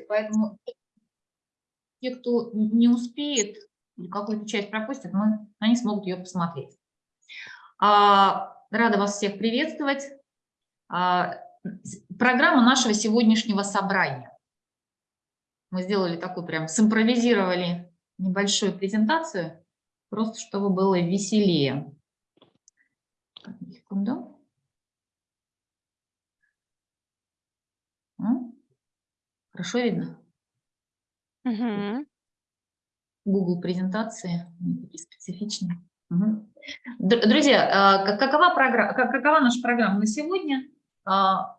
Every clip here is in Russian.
поэтому те, кто не успеет какую-то часть пропустит, мы, они смогут ее посмотреть. А, рада вас всех приветствовать. А, программа нашего сегодняшнего собрания. Мы сделали такую прям, симпровизировали небольшую презентацию, просто чтобы было веселее. Секунду. Хорошо видно? Угу. Google презентации, такие специфичные. Угу. Друзья, а, какова, программа, какова наша программа на сегодня? А,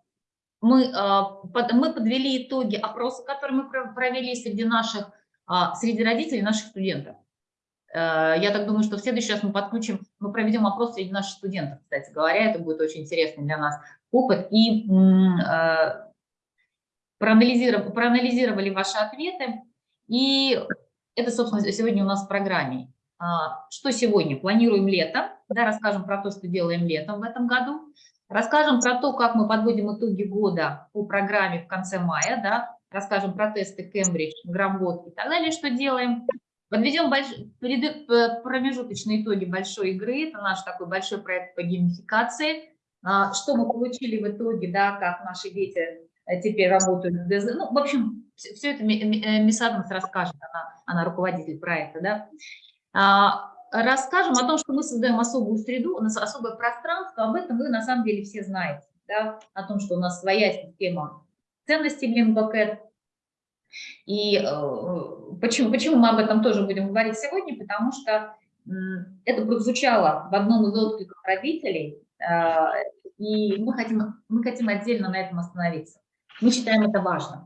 мы, а, мы подвели итоги опроса, который мы провели среди наших, среди родителей наших студентов. Я так думаю, что в следующий раз мы подключим, мы проведем опрос среди наших студентов, кстати говоря, это будет очень интересный для нас опыт. И проанализировали, проанализировали ваши ответы, и это, собственно, сегодня у нас в программе. А, что сегодня? Планируем лето, да, расскажем про то, что делаем летом в этом году, расскажем про то, как мы подводим итоги года по программе в конце мая, да, расскажем про тесты Кембридж, Грамбот и так далее, что делаем. Подведем больш... промежуточные итоги большой игры, это наш такой большой проект по геймификации, а, что мы получили в итоге, да, как наши дети теперь работают. Ну, в общем, все это э, Мисс Адамс расскажет, она, она руководитель проекта, да. А, расскажем о том, что мы создаем особую среду, у нас особое пространство, об этом вы на самом деле все знаете, да, о том, что у нас своя система ценностей в Лингбакет. И э, почему, почему мы об этом тоже будем говорить сегодня? Потому что э, это прозвучало в одном из откликов родителей, э, и мы хотим, мы хотим отдельно на этом остановиться. Мы считаем это важным.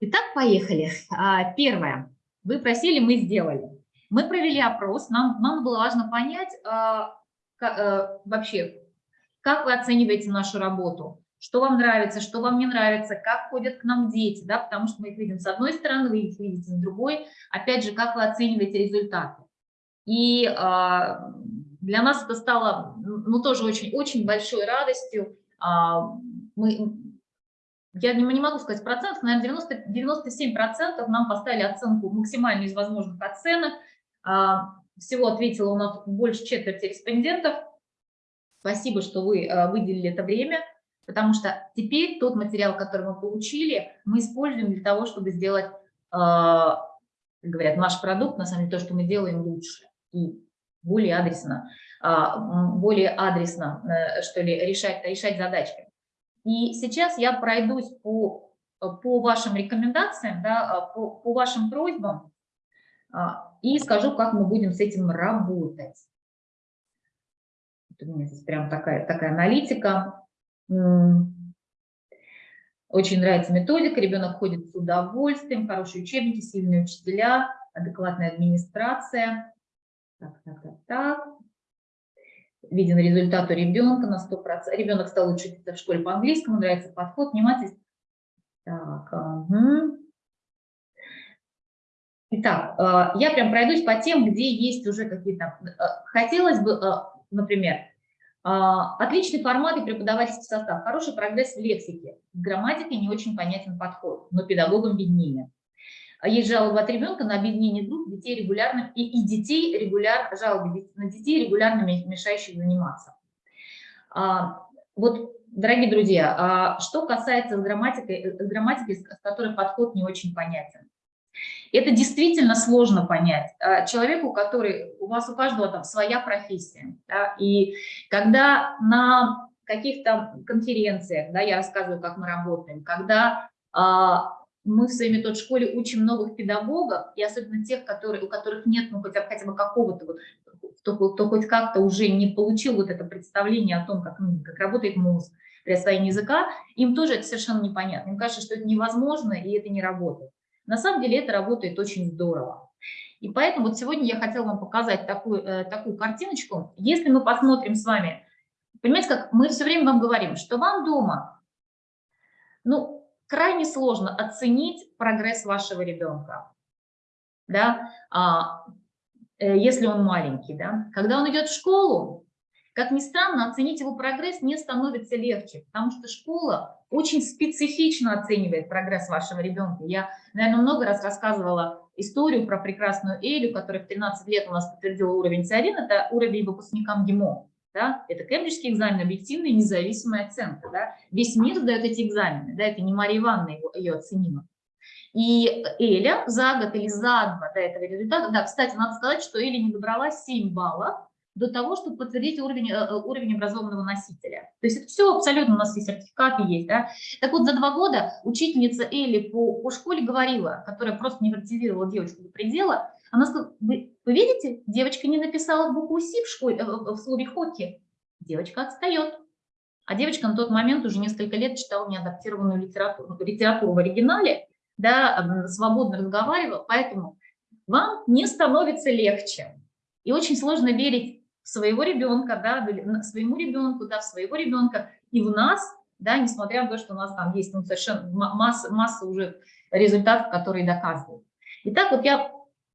Итак, поехали. А, первое. Вы просили, мы сделали. Мы провели опрос. Нам, нам было важно понять а, а, вообще, как вы оцениваете нашу работу, что вам нравится, что вам не нравится, как ходят к нам дети, да, потому что мы их видим с одной стороны, вы их видите с другой. Опять же, как вы оцениваете результаты. И а, для нас это стало ну, тоже очень, очень большой радостью. А, мы, я не, не могу сказать процентов, наверное, 90, 97 процентов нам поставили оценку максимальную из возможных оценок. А, всего ответило у нас больше четверти респондентов. Спасибо, что вы а, выделили это время, потому что теперь тот материал, который мы получили, мы используем для того, чтобы сделать, а, говорят, наш продукт, на самом деле, то, что мы делаем лучше и более адресно, более адресно, э, что ли, решать, решать задачки. И сейчас я пройдусь по, по вашим рекомендациям, да, по, по вашим просьбам а, и скажу, как мы будем с этим работать. У меня здесь прям такая, такая аналитика. Очень нравится методика, ребенок ходит с удовольствием, хорошие учебники, сильные учителя, адекватная администрация. Так, так, так, так виден результат у ребенка на 100%. Ребенок стал лучше учиться в школе по-английскому, нравится подход, внимательность. Так, угу. Итак, э, я прям пройдусь по тем, где есть уже какие-то... Э, хотелось бы, э, например, отличный формат и преподавательский состав, хороший прогресс в лексике, в грамматике не очень понятен подход, но педагогам виднее. А есть жалобы от ребенка на объединение групп детей регулярно и, и детей регулярно, жалобы на детей регулярно мешающих заниматься. А, вот, дорогие друзья, а что касается с грамматикой, с грамматикой, с которой подход не очень понятен. Это действительно сложно понять а, человеку, который, у вас у каждого там своя профессия, да, и когда на каких-то конференциях, да, я рассказываю, как мы работаем, когда а, мы в своей метод-школе учим новых педагогов, и особенно тех, которые, у которых нет ну, хотя, хотя бы какого-то, вот, кто, кто хоть как-то уже не получил вот это представление о том, как, ну, как работает мозг при освоении языка, им тоже это совершенно непонятно. Им кажется, что это невозможно и это не работает. На самом деле это работает очень здорово. И поэтому вот сегодня я хотела вам показать такую, э, такую картиночку. Если мы посмотрим с вами, понимаете, как мы все время вам говорим, что вам дома, ну, крайне сложно оценить прогресс вашего ребенка, да, а, э, если он маленький. Да. Когда он идет в школу, как ни странно, оценить его прогресс не становится легче, потому что школа очень специфично оценивает прогресс вашего ребенка. Я, наверное, много раз рассказывала историю про прекрасную Элю, которая в 13 лет у нас подтвердила уровень С1, это уровень выпускникам ГИМО. Да? Это кембриджский экзамен, объективная независимая оценка. Да? Весь мир сдает эти экзамены, да? это не Мария Ивановна его, ее оценила. И Эля за год или за два до этого результата, да, кстати, надо сказать, что Эля не добрала 7 баллов, до того, чтобы подтвердить уровень, э, уровень образованного носителя. То есть это все абсолютно, у нас все сертификаты есть. Да? Так вот, за два года учительница Элли по, по школе говорила, которая просто не девочку до предела, она сказала, вы, вы видите, девочка не написала букву «Си» в, школе, э, в слове «хоки». Девочка отстает. А девочка на тот момент уже несколько лет читала неадаптированную литературу, литературу в оригинале, да, свободно разговаривала, поэтому вам не становится легче. И очень сложно верить своего ребенка, да, своему ребенку, да, в своего ребенка и в нас, да, несмотря на то, что у нас там есть ну, совершенно масса, масса уже результатов, которые доказывают. Итак, вот я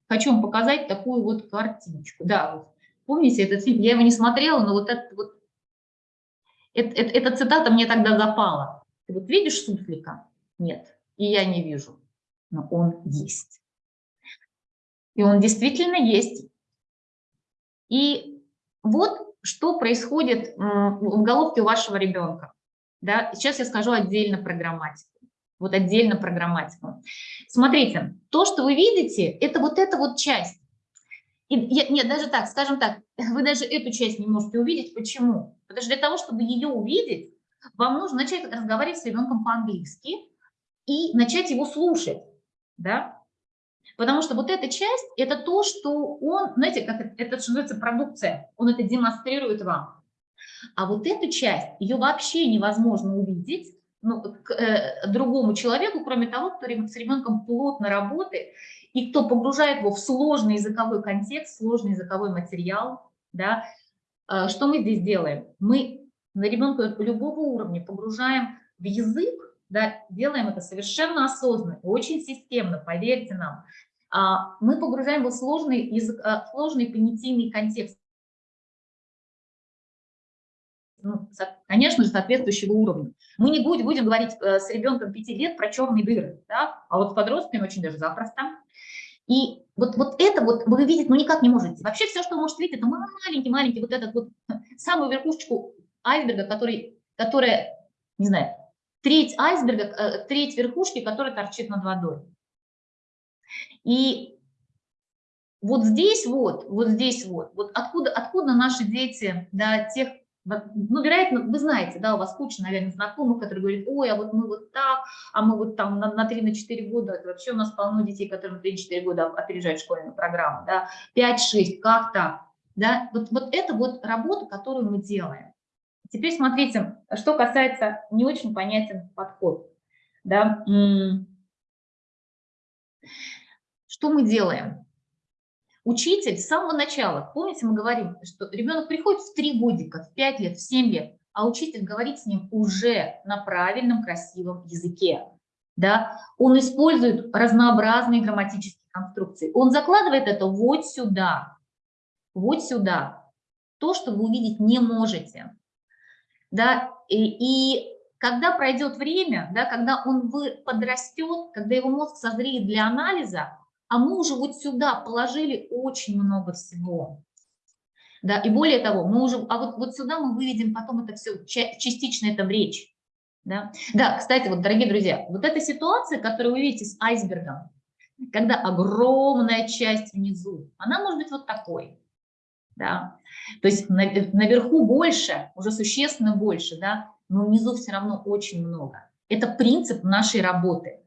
хочу вам показать такую вот картиночку. Да, вот, помните этот фильм? Я его не смотрела, но вот это вот, это, это, эта цитата мне тогда запала. Ты вот видишь суслика? Нет, и я не вижу, но он есть. И он действительно есть. И вот что происходит в головке у вашего ребенка. Да? Сейчас я скажу отдельно про грамматику. Вот отдельно про грамматику. Смотрите, то, что вы видите, это вот эта вот часть. И, нет, даже так, скажем так, вы даже эту часть не можете увидеть. Почему? Потому что для того, чтобы ее увидеть, вам нужно начать разговаривать с ребенком по-английски и начать его слушать. Да? Потому что вот эта часть – это то, что он, знаете, как это, это что называется продукция, он это демонстрирует вам. А вот эту часть, ее вообще невозможно увидеть ну, к э, другому человеку, кроме того, кто с ребенком плотно работает и кто погружает его в сложный языковой контекст, сложный языковой материал. Да. Э, что мы здесь делаем? Мы на ребенка любого уровня погружаем в язык, да, делаем это совершенно осознанно, очень системно, поверьте нам. А, мы погружаем его в сложный, язык, а, сложный понятийный контекст, ну, конечно же, соответствующего уровня. Мы не будем, будем говорить э, с ребенком 5 лет про черные дыры, да? а вот с подростками очень даже запросто. И вот, вот это вот вы видите, ну никак не можете. Вообще все, что вы можете видеть, это маленький-маленький вот этот вот самую верхушечку айсберга, который, которая, не знаю, треть айсберга, э, треть верхушки, которая торчит над водой. И вот здесь вот, вот здесь вот, вот откуда, откуда наши дети, да, тех, ну, вероятно, вы знаете, да, у вас куча, наверное, знакомых, которые говорят, ой, а вот мы вот так, а мы вот там на, на 3-4 года, это вообще у нас полно детей, которые на 3-4 года опережают школьную программу, да, 5-6, как так, да, вот, вот это вот работа, которую мы делаем. Теперь смотрите, что касается не очень понятен подход, да, что мы делаем? Учитель с самого начала, помните, мы говорим, что ребенок приходит в 3 годика, в 5 лет, в 7 лет, а учитель говорит с ним уже на правильном, красивом языке. Да? Он использует разнообразные грамматические конструкции. Он закладывает это вот сюда, вот сюда. То, что вы увидеть не можете. Да? И, и когда пройдет время, да, когда он подрастет, когда его мозг созреет для анализа, а мы уже вот сюда положили очень много всего. Да, и более того, мы уже, а вот, вот сюда мы выведем потом это все, частично это в речь. Да? да, кстати, вот, дорогие друзья, вот эта ситуация, которую вы видите с айсбергом, когда огромная часть внизу, она может быть вот такой. Да? То есть наверху больше, уже существенно больше, да? но внизу все равно очень много. Это принцип нашей работы.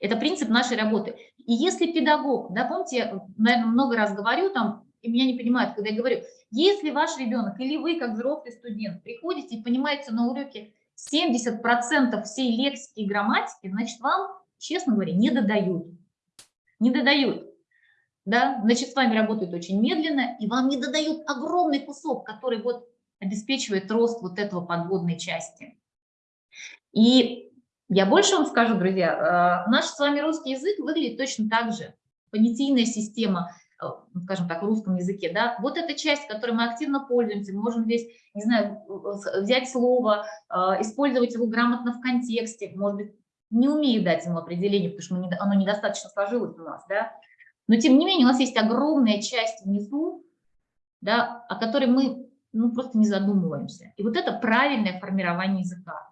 Это принцип нашей работы. И если педагог, да, помните, я, наверное, много раз говорю там, и меня не понимают, когда я говорю, если ваш ребенок или вы, как взрослый студент, приходите и понимаете на уроке 70% всей лексики и грамматики, значит, вам, честно говоря, не додают. Не додают. Да? Значит, с вами работают очень медленно, и вам не додают огромный кусок, который вот обеспечивает рост вот этого подводной части. И я больше вам скажу, друзья, э, наш с вами русский язык выглядит точно так же. Понятийная система, скажем так, в русском языке, да, вот эта часть, которой мы активно пользуемся, мы можем здесь, не знаю, взять слово, использовать его грамотно в контексте, может быть, не умею дать ему определение, потому что оно недостаточно сложилось у нас, да, но тем не менее у нас есть огромная часть внизу, да, о которой мы ну, просто не задумываемся. И вот это правильное формирование языка.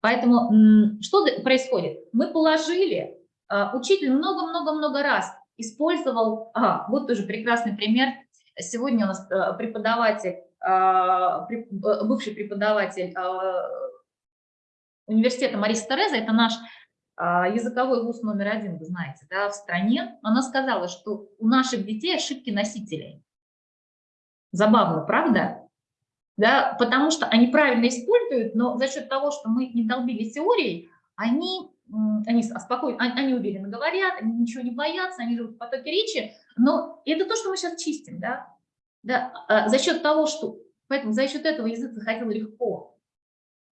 Поэтому что происходит? Мы положили, а, учитель много-много-много раз использовал, ага, вот тоже прекрасный пример. Сегодня у нас э, преподаватель, а, э, бывший преподаватель а, университета Мариса Тереза, это наш языковой вуз номер один, вы знаете, да, в стране, она сказала, что у наших детей ошибки носителей. Забавно, правда? Да, потому что они правильно используют, но за счет того, что мы не долбили теорией, они, они спокойно, они уверенно говорят, они ничего не боятся, они живут в потоке речи, но это то, что мы сейчас чистим, да, да а за счет того, что, поэтому за счет этого язык заходил легко,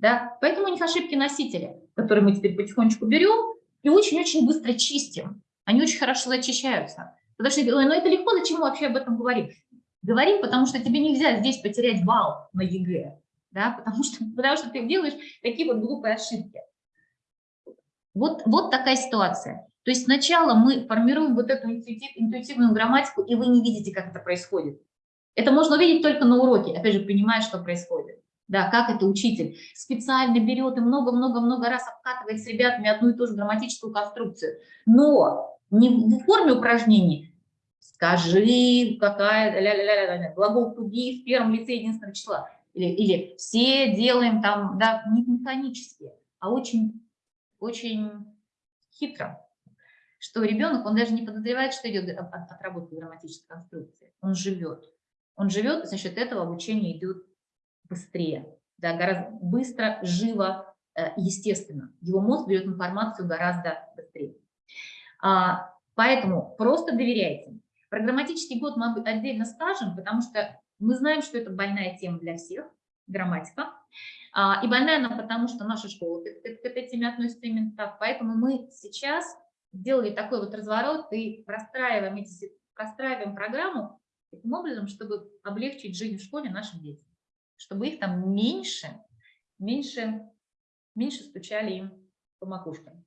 да, поэтому у них ошибки носителя, которые мы теперь потихонечку берем и очень-очень быстро чистим, они очень хорошо зачищаются, потому что, ну это легко, зачем мы вообще об этом говорим? Говорим, потому что тебе нельзя здесь потерять балл на ЕГЭ, да, потому что, потому что ты делаешь такие вот глупые ошибки. Вот, вот такая ситуация. То есть сначала мы формируем вот эту интуитив, интуитивную грамматику, и вы не видите, как это происходит. Это можно увидеть только на уроке, опять же, понимая, что происходит. Да, как это учитель специально берет и много-много-много раз обкатывает с ребятами одну и ту же грамматическую конструкцию. Но не в форме упражнений, скажи, какая, ля -ля -ля -ля, глагол to be в первом лице единственного числа. Или, или все делаем там, да, не механически, а очень, очень хитро. Что ребенок, он даже не подозревает, что идет от, от работы грамматической конструкции. Он живет. Он живет, за счет этого обучение идет быстрее. Да, гораздо быстро, живо, э, естественно. Его мозг берет информацию гораздо быстрее. А, поэтому просто доверяйте. Про грамматический год мы отдельно скажем, потому что мы знаем, что это больная тема для всех, грамматика. А, и больная она потому, что наша школа к этой теме относится именно так. Поэтому мы сейчас сделали такой вот разворот и простраиваем, эти, простраиваем программу таким образом, чтобы облегчить жизнь в школе нашим детям. Чтобы их там меньше, меньше, меньше стучали им по макушкам.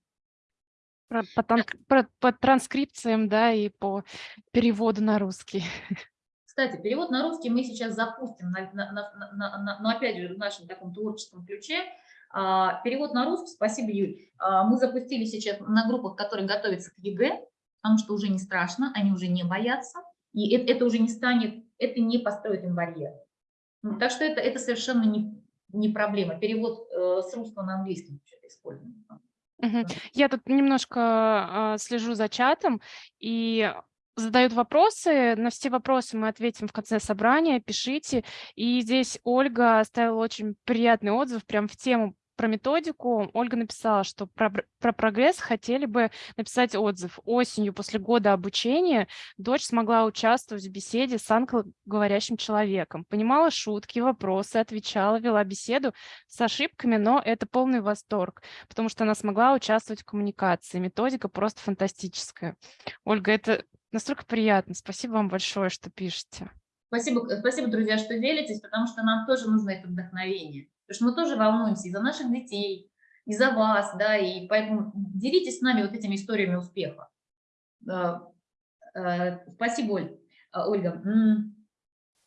Про, по, тан, про, по транскрипциям, да, и по переводу на русский. Кстати, перевод на русский мы сейчас запустим, на, на, на, на, но опять же в нашем таком творческом ключе. А, перевод на русский, спасибо, Юль. А, мы запустили сейчас на группах, которые готовятся к ЕГЭ, потому что уже не страшно, они уже не боятся, и это, это уже не станет, это не построит им барьер. Ну, так что это, это совершенно не, не проблема. Перевод э, с русского на английский используем. Я тут немножко а, слежу за чатом и задают вопросы. На все вопросы мы ответим в конце собрания. Пишите. И здесь Ольга оставила очень приятный отзыв прям в тему про методику. Ольга написала, что про, про прогресс хотели бы написать отзыв. Осенью после года обучения дочь смогла участвовать в беседе с англоговорящим человеком. Понимала шутки, вопросы, отвечала, вела беседу с ошибками, но это полный восторг, потому что она смогла участвовать в коммуникации. Методика просто фантастическая. Ольга, это настолько приятно. Спасибо вам большое, что пишете. Спасибо, спасибо, друзья, что делитесь, потому что нам тоже нужно это вдохновение. Потому что мы тоже волнуемся и за наших детей, и за вас, да, и поэтому делитесь с нами вот этими историями успеха. Э, спасибо, Оль, э, Ольга.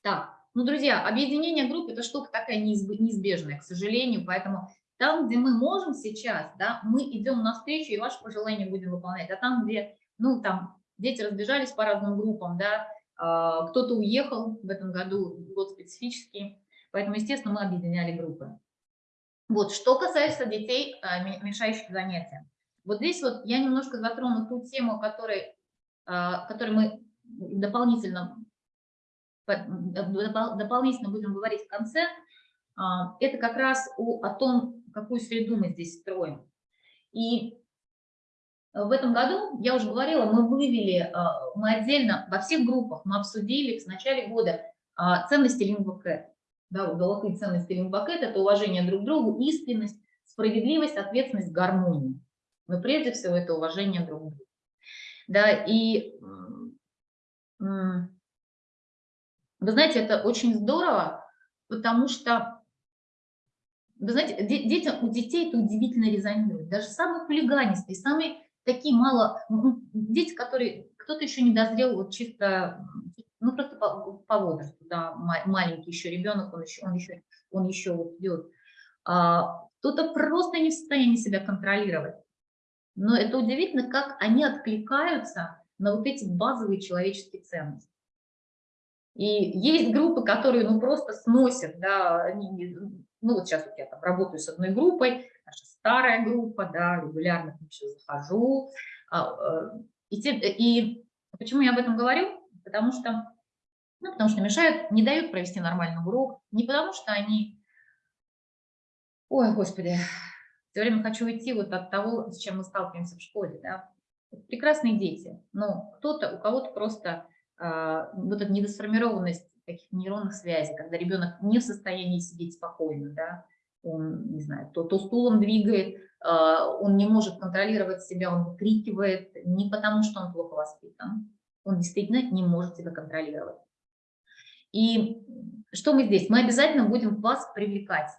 Так, ну, друзья, объединение групп – это штука такая неизбежная, к сожалению, поэтому там, где мы можем сейчас, да, мы идем навстречу и ваши пожелания будем выполнять, а там, где, ну, там, дети разбежались по разным группам, да, кто-то уехал в этом году, год специфический, Поэтому, естественно, мы объединяли группы. Вот, что касается детей, а, мешающих занятиям. Вот здесь вот я немножко затрону ту тему, которой, а, которой мы дополнительно, дополнительно будем говорить в конце. А, это как раз о, о том, какую среду мы здесь строим. И в этом году, я уже говорила, мы вывели, мы отдельно во всех группах, мы обсудили в начале года ценности лингвокэт да, золотые ценности лимбакет – это уважение друг к другу, искренность, справедливость, ответственность, гармония. Но прежде всего это уважение друг к другу. Да, и вы знаете, это очень здорово, потому что, вы знаете, де- детям, у детей это удивительно резонирует. Даже самые хулиганистые, самые такие мало, дети, которые, кто-то еще не дозрел вот чисто, ну просто по, по возрасту, да, ма- маленький еще ребенок, он еще, он еще, он еще вот идет. А, кто-то просто не в состоянии себя контролировать. Но это удивительно, как они откликаются на вот эти базовые человеческие ценности. И есть группы, которые ну просто сносят, да, они ну вот сейчас вот я там работаю с одной группой, наша старая группа, да, регулярно ним сейчас захожу. а, э, И, те- и почему я об этом говорю? Потому что, ну, потому что мешают, не дают провести нормальный урок, не потому что они, ой, господи, все время хочу уйти вот от того, с чем мы сталкиваемся в школе, да. Прекрасные дети, но кто-то, у кого-то просто а, вот эта недосформированность таких нейронных связей, когда ребенок не в состоянии сидеть спокойно, да, он, не знаю, то, то стулом двигает, а, он не может контролировать себя, он выкрикивает, не потому что он плохо воспитан, он действительно не может себя контролировать. И что мы здесь? Мы обязательно будем вас привлекать.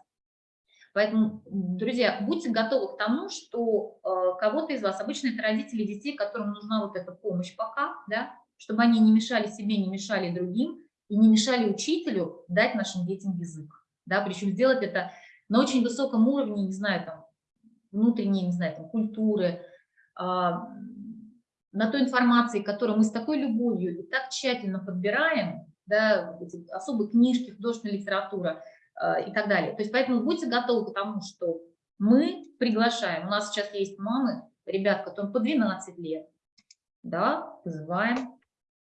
Поэтому, друзья, будьте готовы к тому, что э, кого-то из вас, обычно это родители детей, которым нужна вот эта помощь пока, да, чтобы они не мешали себе, не мешали другим и не мешали учителю дать нашим детям язык. Да, причем сделать это на очень высоком уровне, не знаю, там, внутренней, не знаю, там, культуры, а, на той информации, которую мы с такой любовью и так тщательно подбираем, да, эти особые книжки, художественная литература а, и так далее. То есть поэтому будьте готовы к тому, что мы приглашаем. У нас сейчас есть мамы, ребят, которым по 12 лет, да, вызываем.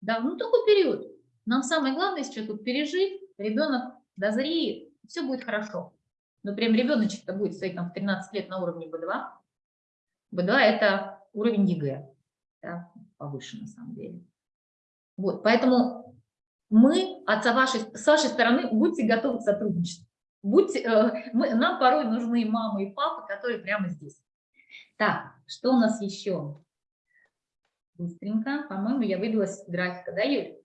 Да, ну такой период. Нам самое главное сейчас тут пережить, ребенок дозреет, все будет хорошо. Но прям ребеночек-то будет стоять там в 13 лет на уровне B2. B2 это уровень ЕГЭ, да, повыше на самом деле. Вот, поэтому мы от вашей, с вашей стороны будьте готовы к сотрудничеству. Будьте, э, мы, нам порой нужны мамы и папы, которые прямо здесь. Так, что у нас еще? Быстренько, по-моему, я выбилась из графика, да, Юль?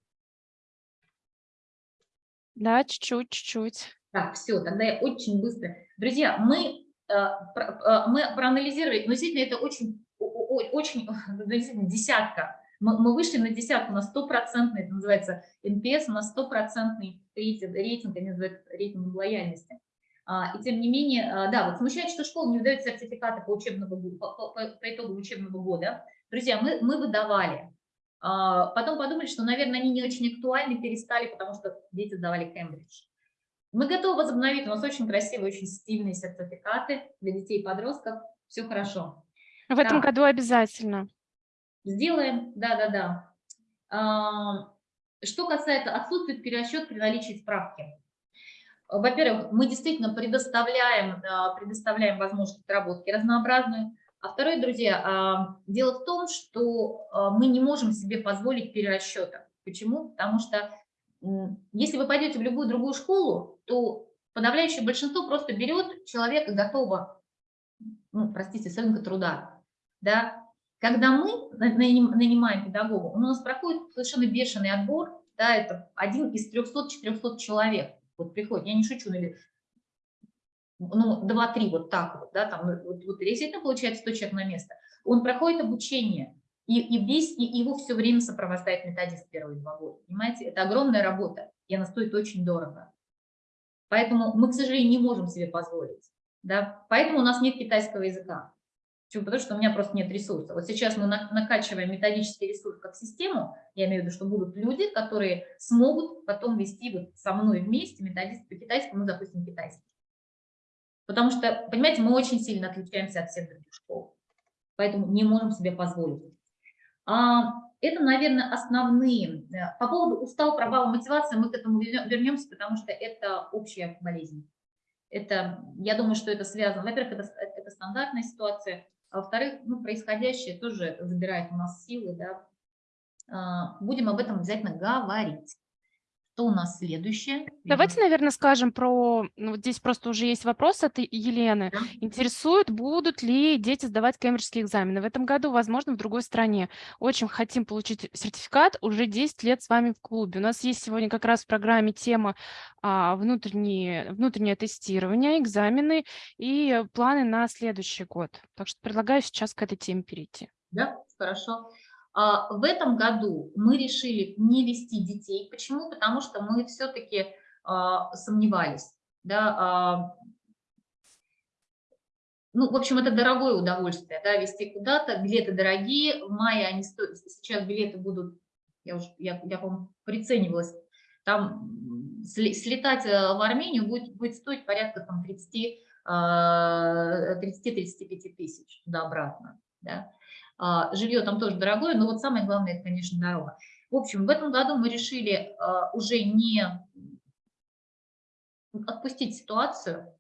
Да, чуть-чуть, чуть-чуть. Так, все, тогда я очень быстро. Друзья, мы, э, про- э, мы проанализировали, но действительно это очень, очень действительно, десятка. Мы, мы вышли на десятку, на стопроцентный, это называется NPS, на стопроцентный рейтинг, рейтинг, они называют рейтинг лояльности. А, И тем не менее, а, да, вот смущает, что школа не выдает сертификаты по, учебному, по, по- по- итогам учебного года. Друзья, мы, мы выдавали. А, Потом подумали, что, наверное, они не очень актуальны, перестали, потому что дети сдавали Кембридж. Мы готовы возобновить, у нас очень красивые, очень стильные сертификаты для детей и подростков, все хорошо. В этом Так. году обязательно. Сделаем, да-да-да. А, Что касается отсутствия перерасчет при наличии справки. Во-первых, мы действительно предоставляем, предоставляем возможность отработки разнообразную. А второе, друзья, а, дело в том, что а, мы не можем себе позволить перерасчета. Почему? Потому что если вы пойдете в любую другую школу, то подавляющее большинство просто берет человека готового, ну, простите, с рынка труда. Да? Когда мы на- наним- нанимаем педагога, у нас проходит совершенно бешеный отбор, да, это один из 300-400 человек. Вот приходит, я не шучу, или ну, 2-3 вот так вот, да, там, ну, вот, вот действительно получается 100 человек на место. Он проходит обучение, и, и весь, и его все время сопровождает методист первые два года, понимаете? Это огромная работа, и она стоит очень дорого. Поэтому мы, к сожалению, не можем себе позволить, да, поэтому у нас нет китайского языка. Почему? Потому что у меня просто нет ресурса. Вот сейчас мы на- накачиваем методический ресурс как систему, я имею в виду, что будут люди, которые смогут потом вести вот со мной вместе методист по китайскому, ну, допустим, китайский. Потому что, понимаете, мы очень сильно отличаемся от всех других школ. Поэтому не можем себе позволить. А, Это, наверное, основные. По поводу устал, провала мотивации мы к этому вернемся, потому что это общая болезнь. Это, я думаю, что это связано. Во-первых, это, это стандартная ситуация, а во-вторых, ну, происходящее тоже забирает у нас силы. Да. А, Будем об этом обязательно говорить. Что у нас следующее? Давайте, наверное, скажем про... Ну, вот здесь просто уже есть вопрос от Елены. Да. Интересует, будут ли дети сдавать кембриджские экзамены в этом году, возможно, в другой стране. Очень хотим получить сертификат, уже 10 лет с вами в клубе. У нас есть сегодня как раз в программе тема а, внутреннее, внутреннее тестирование, экзамены и планы на следующий год. Так что предлагаю сейчас к этой теме перейти. Да, хорошо. В этом году мы решили не вести детей. Почему? Потому что мы все-таки а, сомневались. Да, а, ну, в общем, это дорогое удовольствие, да, вести куда-то. Билеты дорогие. В мае они стоят, сейчас билеты будут, я уже, я, я по-моему, приценивалась, там слетать э, в Армению будет, будет стоить порядка там 30-35 тысяч туда-обратно. Да. А, жилье там тоже дорогое, но вот самое главное, это, конечно, дорога. В общем, в этом году мы решили а, уже не отпустить ситуацию,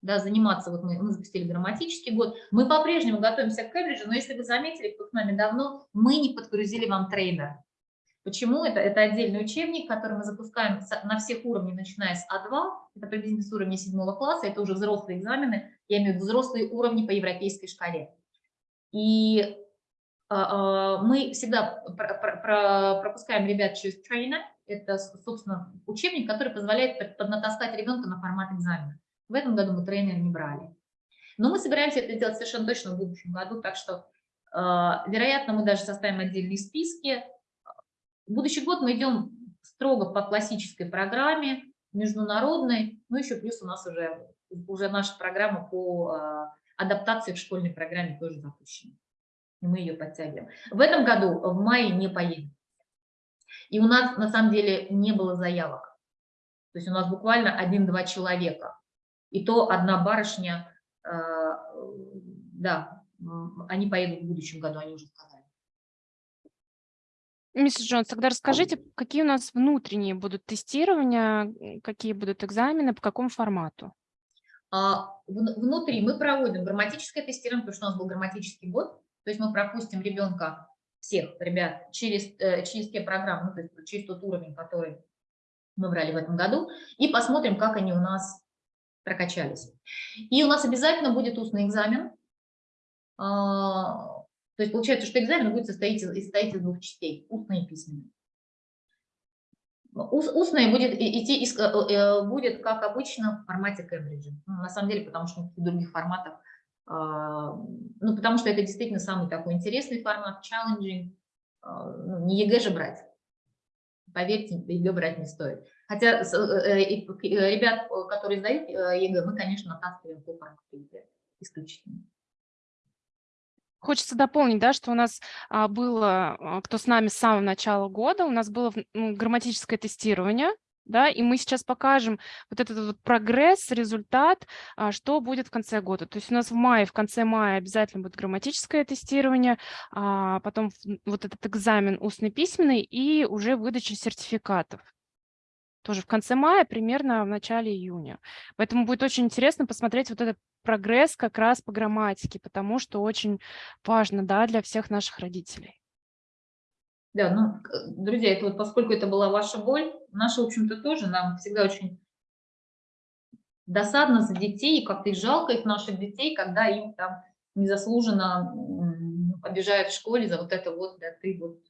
да, заниматься, вот мы, мы запустили грамматический год, мы по-прежнему готовимся к Кембриджу, но если вы заметили, кто с нами давно, мы не подгрузили вам трейдер. Почему? Это, это отдельный учебник, который мы запускаем на всех уровнях, начиная с А2, это приблизительно с уровня 7 класса, это уже взрослые экзамены, я имею в виду взрослые уровни по европейской шкале. И мы всегда пропускаем ребят через трейнер. Это, собственно, учебник, который позволяет поднатаскать ребенка на формат экзамена. В этом году мы трейнер не брали. Но мы собираемся это сделать совершенно точно в будущем году, так что, а, вероятно, мы даже составим отдельные списки. В будущий год мы идем строго по классической программе, международной, ну еще плюс у нас уже, уже наша программа по адаптации к школьной программе тоже запущена и мы ее подтягиваем. В этом году в мае не поедем. И у нас на самом деле не было заявок. То есть у нас буквально один-два человека. И то одна барышня, э, да, они поедут в будущем году, они уже сказали. Миссис Джонс, тогда расскажите, какие у нас внутренние будут тестирования, какие будут экзамены, по какому формату? А, внутри мы проводим грамматическое тестирование, потому что у нас был грамматический год, то есть мы пропустим ребенка, всех ребят, через, э, через те программы, ну, то есть через тот уровень, который мы брали в этом году, и посмотрим, как они у нас прокачались. И у нас обязательно будет устный экзамен. А, то есть получается, что экзамен будет состоять, состоять из двух частей, устный и письменный. Устное будет идти, э, э, будет, как обычно, в формате Кембриджа. Ну, на самом деле, потому что в других форматах а, ну, потому что это действительно самый такой интересный формат, challenging, а, ну, не ЕГЭ же брать. Поверьте, ЕГЭ брать не стоит. Хотя э, э, э, ребят, которые сдают ЕГЭ, мы, конечно, натаскиваем по формату исключительно. Хочется дополнить, да, что у нас а, было, кто с нами с самого начала года, у нас было грамматическое тестирование, да, и мы сейчас покажем вот этот вот прогресс, результат, а, что будет в конце года. То есть у нас в мае, в конце мая обязательно будет грамматическое тестирование, а потом вот этот экзамен устный письменный и уже выдача сертификатов. Тоже в конце мая, примерно в начале июня. Поэтому будет очень интересно посмотреть вот этот прогресс как раз по грамматике, потому что очень важно да, для всех наших родителей. Да, ну, друзья, это вот поскольку это была ваша боль, наша, в общем-то, тоже нам всегда очень досадно за детей, и как-то жалко их, наших детей, когда им там незаслуженно обижают в школе за вот это вот, да, ты вот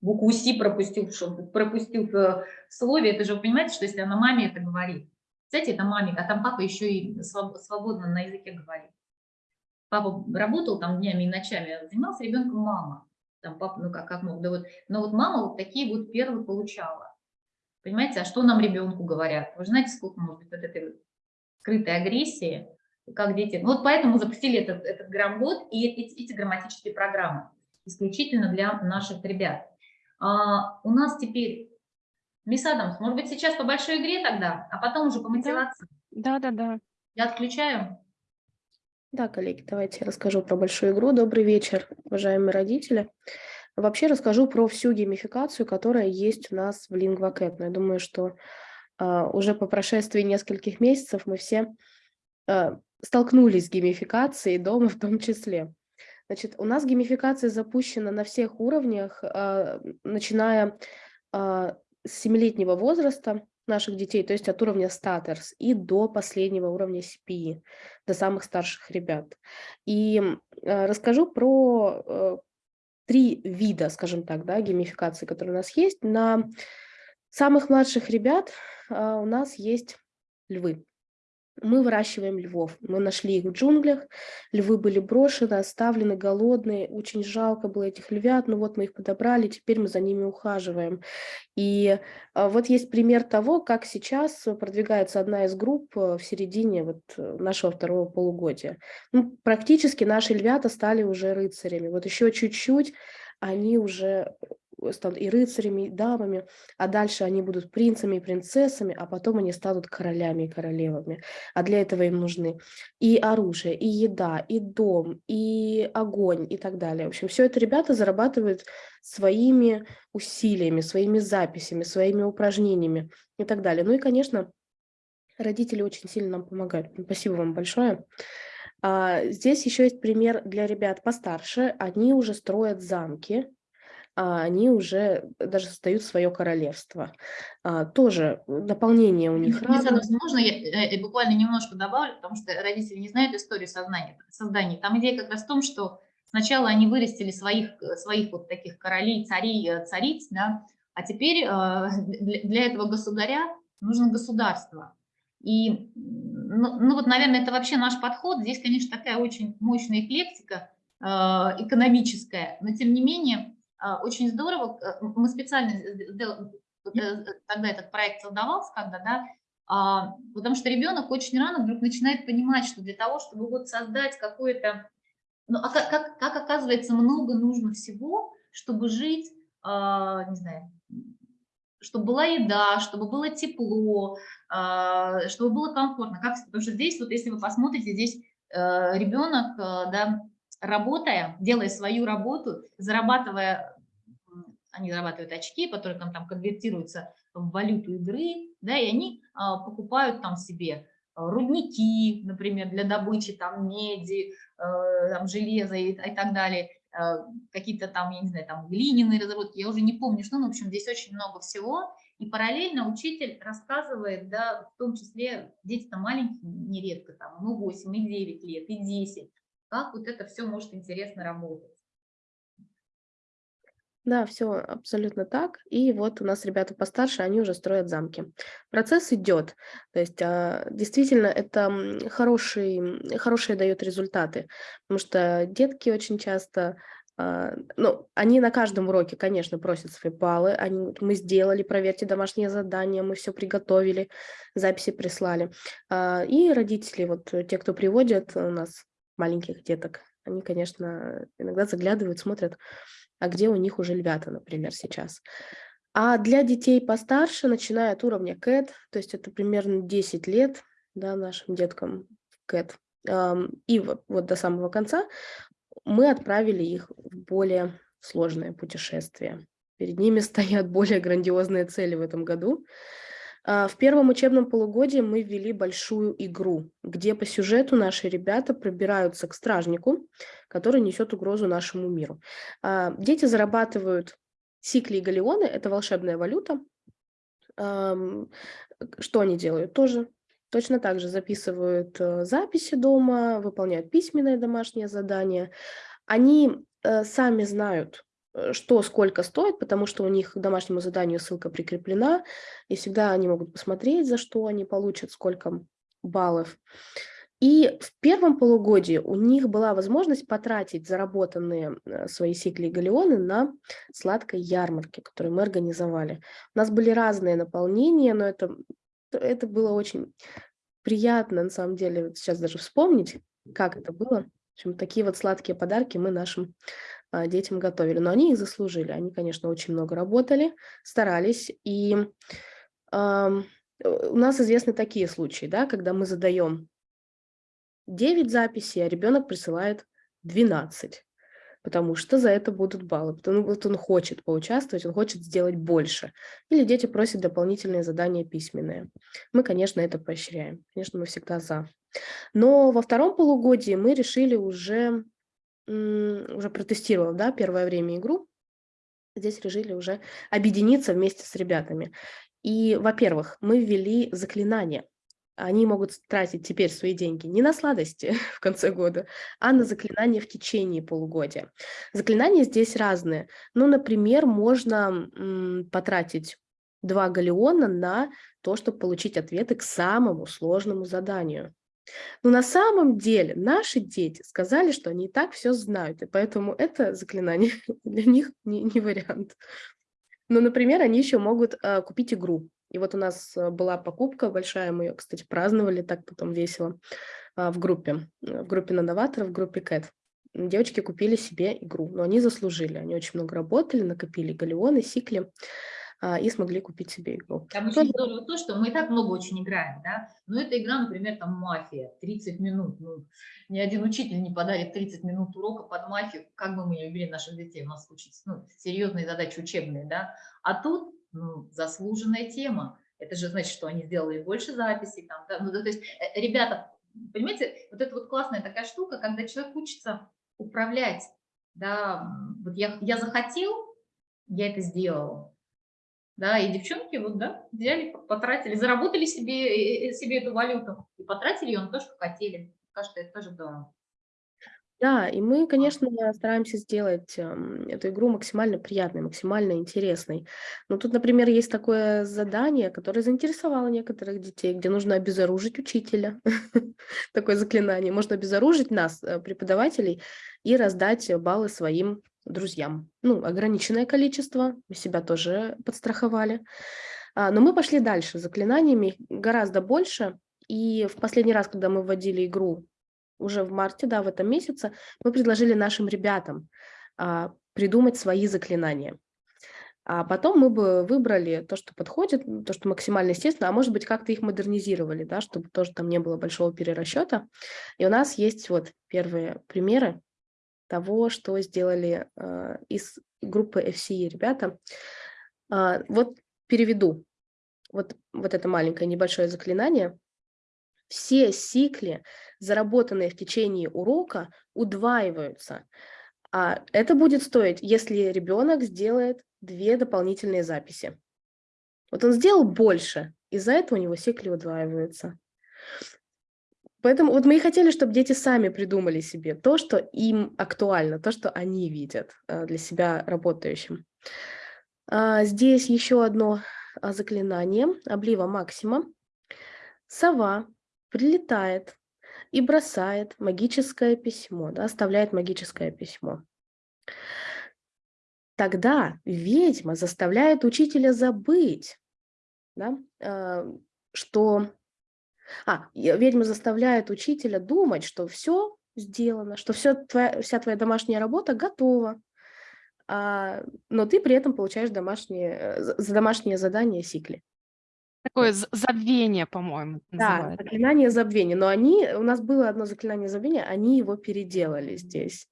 букву «Си» пропустил, пропустил в слове, это же вы понимаете, что если она маме это говорит, кстати, это маме, а там папа еще и свободно на языке говорит. Папа работал там днями и ночами, а занимался ребенком мама там папа, ну как, как мог, да вот, но вот мама вот такие вот первые получала. Понимаете, а что нам ребенку говорят? Вы знаете, сколько может быть вот этой скрытой агрессии, как дети. Ну, вот поэтому запустили этот, этот грамбот и эти, эти грамматические программы исключительно для наших ребят. А, у нас теперь Мисс Адамс, может быть, сейчас по большой игре тогда, а потом уже по мотивации? Да, да, да. Я отключаю. Да, коллеги, давайте я расскажу про большую игру. Добрый вечер, уважаемые родители. Вообще расскажу про всю геймификацию, которая есть у нас в LingvaCat. Но я думаю, что uh, уже по прошествии нескольких месяцев мы все uh, столкнулись с геймификацией дома в том числе. Значит, у нас геймификация запущена на всех уровнях, uh, начиная с 7-летнего возраста наших детей, то есть от уровня статерс и до последнего уровня CPE, до самых старших ребят. И э, расскажу про э, три вида, скажем так, да, геймификации, которые у нас есть. На самых младших ребят э, у нас есть львы. Мы выращиваем львов. Мы нашли их в джунглях. Львы были брошены, оставлены, голодные. Очень жалко было этих львят. Но вот мы их подобрали, теперь мы за ними ухаживаем. И а, вот есть пример того, как сейчас продвигается одна из групп э, в середине вот э, нашего второго полугодия. Ну, практически наши львята стали уже рыцарями. Вот еще чуть-чуть они уже станут и рыцарями, и дамами, а дальше они будут принцами и принцессами, а потом они станут королями и королевами. А для этого им нужны и оружие, и еда, и дом, и огонь, и так далее. В общем, все это ребята зарабатывают своими усилиями, своими записями, своими упражнениями и так далее. Ну и, конечно, родители очень сильно нам помогают. Спасибо вам большое. А, здесь еще есть пример для ребят постарше. Они уже строят замки, они уже даже создают свое королевство. А, тоже дополнение у них разное. Можно я э, э, буквально немножко добавлю, потому что родители не знают историю создания. создания. Там идея как раз в том, что сначала они вырастили своих, э, своих вот таких королей, царей, цариц, да, а теперь для этого государя нужно государство. И, ну, ну вот, наверное, это вообще наш подход. Здесь, конечно, такая очень мощная эклектика экономическая, но тем не менее а, очень здорово, э, мы специально сделали, э, тогда этот проект создавался, когда, да, а, потому что ребенок очень рано вдруг начинает понимать, что для того, чтобы вот создать какое-то, ну, а как, как, оказывается, много нужно всего, чтобы жить, а, не знаю, чтобы была еда, чтобы было тепло, чтобы было комфортно. Как, потому что здесь, вот если вы посмотрите, здесь э, ребенок, да, работая, делая свою работу, зарабатывая, они зарабатывают очки, которые там, там конвертируются в валюту игры, да, и они а, покупают там себе а, рудники, например, для добычи там меди, э, там железа и, и так далее, э, какие-то там, я не знаю, там глиняные разработки, я уже не помню, что, ну, в общем, здесь очень много всего, и параллельно учитель рассказывает, да, в том числе дети-то маленькие, нередко, там, ну, 8 и 9 лет, и 10, как вот это все может интересно работать. Да, все абсолютно так. И вот у нас ребята постарше, они уже строят замки. Процесс идет. То есть а, действительно это хороший, хорошие дает результаты, потому что детки очень часто а, ну, они на каждом уроке, конечно, просят свои баллы. Они, мы сделали, проверьте домашнее задание, мы все приготовили, записи прислали. А, и родители, вот те, кто приводят у нас маленьких деток, они, конечно, иногда заглядывают, смотрят, а где у них уже львята, например, сейчас. А для детей постарше, начиная от уровня CAT, то есть это примерно 10 лет да, нашим деткам CAT, и вот, до самого конца, мы отправили их в более сложное путешествие. Перед ними стоят более грандиозные цели в этом году. А, в первом учебном полугодии мы ввели большую игру, где по сюжету наши ребята пробираются к стражнику, который несет угрозу нашему миру. А, дети зарабатывают сикли и галеоны, это волшебная валюта. Что они делают? Тоже точно так же записывают э, записи дома, выполняют письменные домашние задания. Они э, сами знают, что сколько стоит, потому что у них к домашнему заданию ссылка прикреплена, и всегда они могут посмотреть, за что они получат, сколько баллов. И в первом полугодии у них была возможность потратить заработанные э, свои сикли и галеоны на сладкой ярмарке, которую мы организовали. У нас были разные наполнения, но это, это было очень приятно, на самом деле, сейчас даже вспомнить, как это было. В общем, такие вот сладкие подарки мы нашим детям готовили. Но они их заслужили. Они, конечно, очень много работали, старались. И э, у нас известны такие случаи, да, когда мы задаем 9 записей, а ребенок присылает 12 потому что за это будут баллы, потому что он хочет поучаствовать, он хочет сделать больше. Или дети просят дополнительные задания письменные. Мы, конечно, это поощряем. Конечно, мы всегда за. Но во втором полугодии мы решили уже уже протестировала, да, первое время игру, здесь решили уже объединиться вместе с ребятами. И, во-первых, мы ввели заклинания. Они могут тратить теперь свои деньги не на сладости в конце года, а на заклинания в течение полугодия. Заклинания здесь разные. Ну, например, можно потратить два галеона на то, чтобы получить ответы к самому сложному заданию. Но на самом деле наши дети сказали, что они и так все знают, и поэтому это заклинание для них не, не вариант. Но, например, они еще могут э, купить игру. И вот у нас э, была покупка большая, мы ее, кстати, праздновали так потом весело э, в группе, в группе новаторов, в группе Кэт. Девочки купили себе игру, но они заслужили, они очень много работали, накопили галеоны, сикли а, и смогли купить себе игру. Там очень здорово то, что мы и так много очень играем, да, но эта игра, например, там мафия, 30 минут, ну, ни один учитель не подарит 30 минут урока под мафию, как бы мы не любили наших детей, у нас учить, ну, серьезные задачи учебные, да, а тут, ну, заслуженная тема, это же значит, что они сделали больше записей, там, да? ну, то есть, э, ребята, понимаете, вот это вот классная такая штука, когда человек учится управлять, да, вот я, я захотел, я это сделал, да, и девчонки вот, да, взяли, потратили, заработали себе, себе эту валюту и потратили ее на то, что хотели. Кажется, это тоже здорово. Да, и мы, конечно, стараемся сделать эту игру максимально приятной, максимально интересной. Но тут, например, есть такое задание, которое заинтересовало некоторых детей, где нужно обезоружить учителя. Такое заклинание. Можно обезоружить нас, э, преподавателей, и раздать баллы своим друзьям. Ну, ограниченное количество, мы себя тоже подстраховали. А, но мы пошли дальше, заклинаниями гораздо больше. И в последний раз, когда мы вводили игру уже в марте, да, в этом месяце, мы предложили нашим ребятам а, придумать свои заклинания. А потом мы бы выбрали то, что подходит, то, что максимально естественно, а может быть, как-то их модернизировали, да, чтобы тоже там не было большого перерасчета. И у нас есть вот первые примеры того, что сделали э, из группы FCE ребята. Э, вот переведу вот, вот это маленькое небольшое заклинание. Все сикли, заработанные в течение урока, удваиваются. А это будет стоить, если ребенок сделает две дополнительные записи. Вот он сделал больше, из-за этого у него сикли удваиваются. Поэтому вот мы и хотели, чтобы дети сами придумали себе то, что им актуально, то, что они видят э, для себя работающим. А, здесь еще одно а, заклинание, облива максима. Сова прилетает и бросает магическое письмо, да, оставляет магическое письмо. Тогда ведьма заставляет учителя забыть, да, э, что а, ведьма заставляет учителя думать, что все сделано, что все твоя, вся твоя домашняя работа готова, а, но ты при этом получаешь домашние, э, за домашнее задание сикли. Такое забвение, по-моему, Да, заклинание забвения. Но они, у нас было одно заклинание забвения, они его переделали здесь.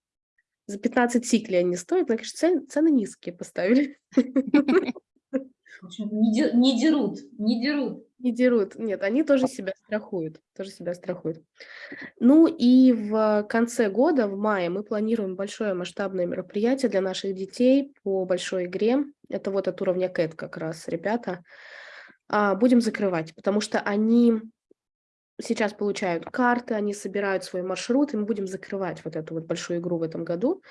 За 15 сикли они стоят, но, конечно, цены низкие поставили. Не дерут, не дерут. Не дерут. Нет, они тоже себя страхуют. Тоже себя страхуют. Ну и в конце года, в мае, мы планируем большое масштабное мероприятие для наших детей по большой игре. Это вот от уровня КЭТ как раз, ребята. А, будем закрывать, потому что они сейчас получают карты, они собирают свой маршрут, и мы будем закрывать вот эту вот большую игру в этом году.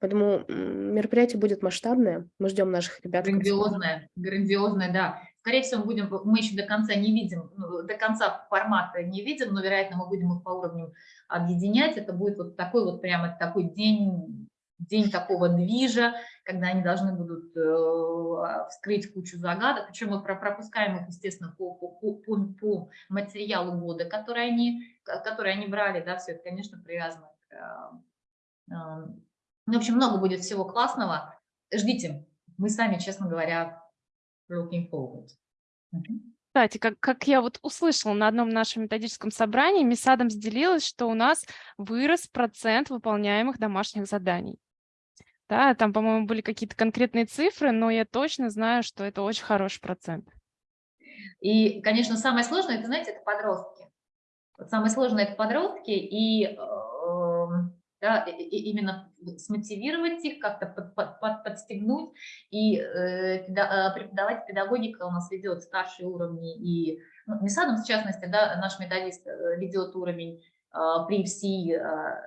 Поэтому мероприятие будет масштабное. Мы ждем наших ребят. Грандиозное, грандиозное, да. Скорее всего, будем, мы еще до конца не видим, ну, до конца формата не видим, но, вероятно, мы будем их по уровню объединять. Это будет вот такой вот прямо такой день, день такого движа, когда они должны будут э, вскрыть кучу загадок. Причем мы пропускаем их, естественно, по, по, по, по материалу года, который они, который они брали. Да, все это, конечно, привязано к э, э ну, в общем, много будет всего классного. Ждите. Мы сами, честно говоря, looking forward. Кстати, как, как я вот услышала на одном нашем методическом собрании, мисс Адамс делилась, что у нас вырос процент выполняемых домашних заданий. Да, там, по-моему, были какие-то конкретные цифры, но я точно знаю, что это очень хороший процент. И, конечно, самое сложное, это, знаете, это подростки. Вот самое сложное – это подростки, и э, да, и- именно смотивировать их, как-то под- под- под- подстегнуть. И э, э, преподавать педагогика у нас ведет старшие уровни, и ну, МИСАДом, в частности, да, наш методист э, ведет уровень э, при ФСИ, э,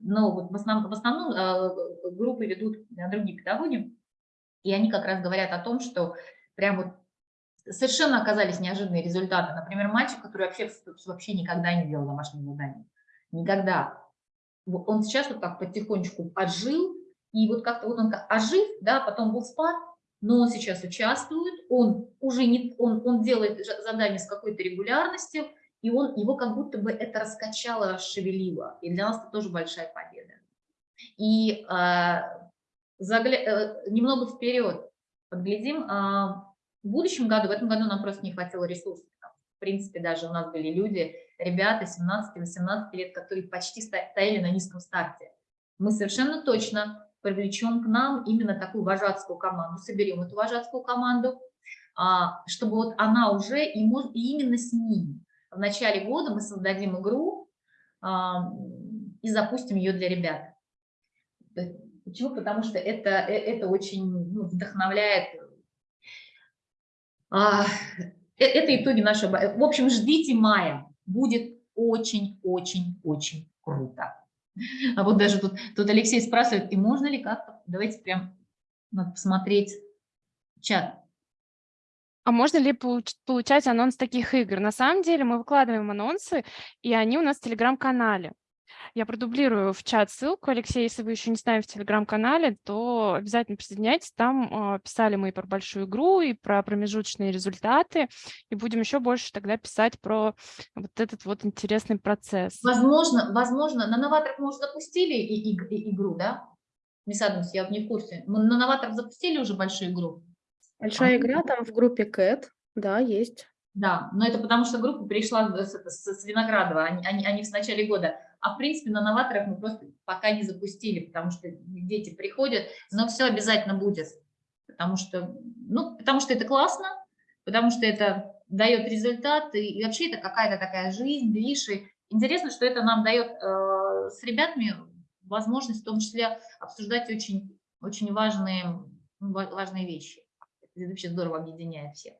но вот в основном, в основном э, группы ведут э, другие педагоги, и они как раз говорят о том, что прям вот совершенно оказались неожиданные результаты. Например, мальчик, который вообще, вообще никогда не делал домашнее задание. Никогда. Он сейчас вот так потихонечку отжил, и вот как-то вот он как ожив, да, потом был спад, но он сейчас участвует, он уже не, он, он делает задания с какой-то регулярностью, и он, его как будто бы это раскачало, расшевелило. И для нас это тоже большая победа. И а, загля- э, немного вперед подглядим, а, в будущем году, в этом году нам просто не хватило ресурсов. В принципе, даже у нас были люди, ребята 17-18 лет, которые почти стояли на низком старте. Мы совершенно точно привлечем к нам именно такую вожатскую команду, соберем эту вожатскую команду, а, чтобы вот она уже, и, именно с ними. В начале года мы создадим игру а, и запустим ее для ребят. Почему? Потому что это, э, это очень ну, вдохновляет. А, э, Это итоги нашего... В общем, ждите мая. Будет очень-очень-очень круто. А вот даже тут, тут Алексей спрашивает, и можно ли как-то... Давайте прям надо посмотреть чат. А можно ли получ- получать анонс таких игр? На самом деле мы выкладываем анонсы, и они у нас в Телеграм-канале. Я продублирую в чат ссылку. Алексей, если вы еще не с нами в Телеграм-канале, то обязательно присоединяйтесь. Там а, писали мы и про большую игру, и про промежуточные результаты, и будем еще больше тогда писать про вот этот вот интересный процесс. Возможно, возможно, на новаторах мы уже запустили и- и- и- игру, да? Мисс Адамс, я не в курсе. Мы на новаторах запустили уже большую игру? Большая А. игра там в группе Кэт, да, есть. Да, но это потому что группа перешла с, с- с Виноградова, они, они, они в начале года. А в принципе на новаторах мы просто пока не запустили, потому что дети приходят, но все обязательно будет. Потому что, ну, потому что это классно, потому что это дает результат, и, и вообще это какая-то такая жизнь, движ. И интересно, что это нам дает э, с ребятами возможность в том числе обсуждать очень, очень важные, ва- важные вещи. Это вообще здорово объединяет всех.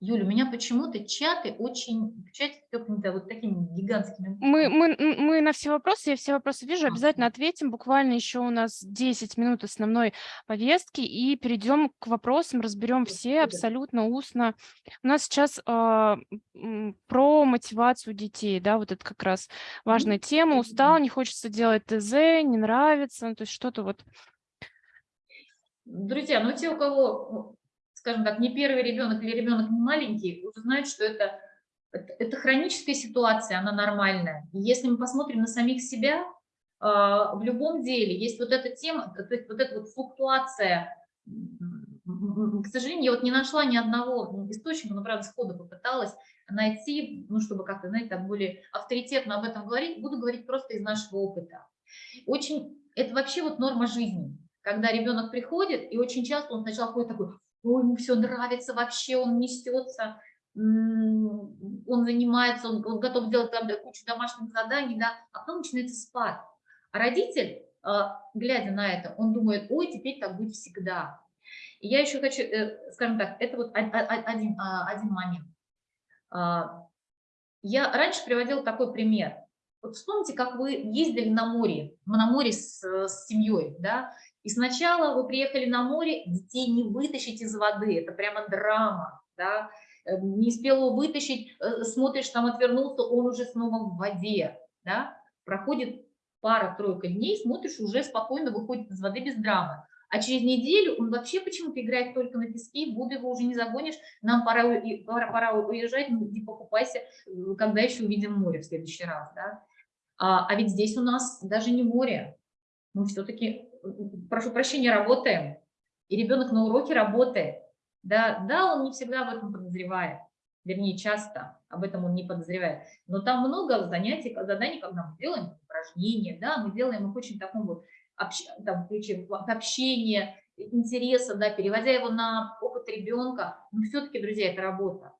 Юля, у меня почему-то чаты очень, чате тёпнуто вот такими гигантскими Мы, мы, мы на все вопросы, я все вопросы вижу, обязательно ответим. Буквально еще у нас 10 минут основной повестки, и перейдем к вопросам, разберем все абсолютно устно. У нас сейчас м, про мотивацию детей, да, вот это как раз важная тема. Устал, не хочется делать ТЗ, не нравится, ну, то есть что-то вот Друзья, ну те, у кого, ну, скажем так, не первый ребенок или ребенок не маленький, уже знают, что это, это, хроническая ситуация, она нормальная. И если мы посмотрим на самих себя, а, в любом деле есть вот эта тема, то есть вот эта вот флуктуация. К сожалению, я вот не нашла ни одного источника, но, правда, сходу попыталась найти, ну, чтобы как-то, знаете, так более авторитетно об этом говорить, буду говорить просто из нашего опыта. Очень, это вообще вот норма жизни, когда ребенок приходит, и очень часто он сначала ходит такой, ой, ему все нравится вообще, он несется, он занимается, он, он готов делать там кучу домашних заданий, да, а потом начинается спад. А родитель, а, глядя на это, он думает, ой, теперь так будет всегда. И я еще хочу, э, скажем так, это вот один, а, один момент. А, Я раньше приводила такой пример. Вот вспомните, как вы ездили на море, на море с, с семьей, да, и сначала вы приехали на море, детей не вытащить из воды, это прямо драма, да, Э, не успел его вытащить, э, смотришь, там отвернулся, он уже снова в воде, да, проходит пара-тройка дней, смотришь, уже спокойно выходит из воды без драмы. А через неделю он вообще почему-то играет только на песке, в его уже не загонишь, нам пора, пора, пора уезжать, ну, иди покупайся, э, когда еще увидим море в следующий раз, да. А, а ведь здесь у нас даже не море, мы все-таки, прошу прощения, работаем, и ребенок на уроке работает, да, да, он не всегда об этом подозревает, вернее, часто об этом он не подозревает, но там много занятий, заданий, когда мы делаем упражнения, да, мы делаем их очень таком вот общ- там, ключе общения, интереса, да, переводя его на опыт ребенка, но все-таки, друзья, это работа.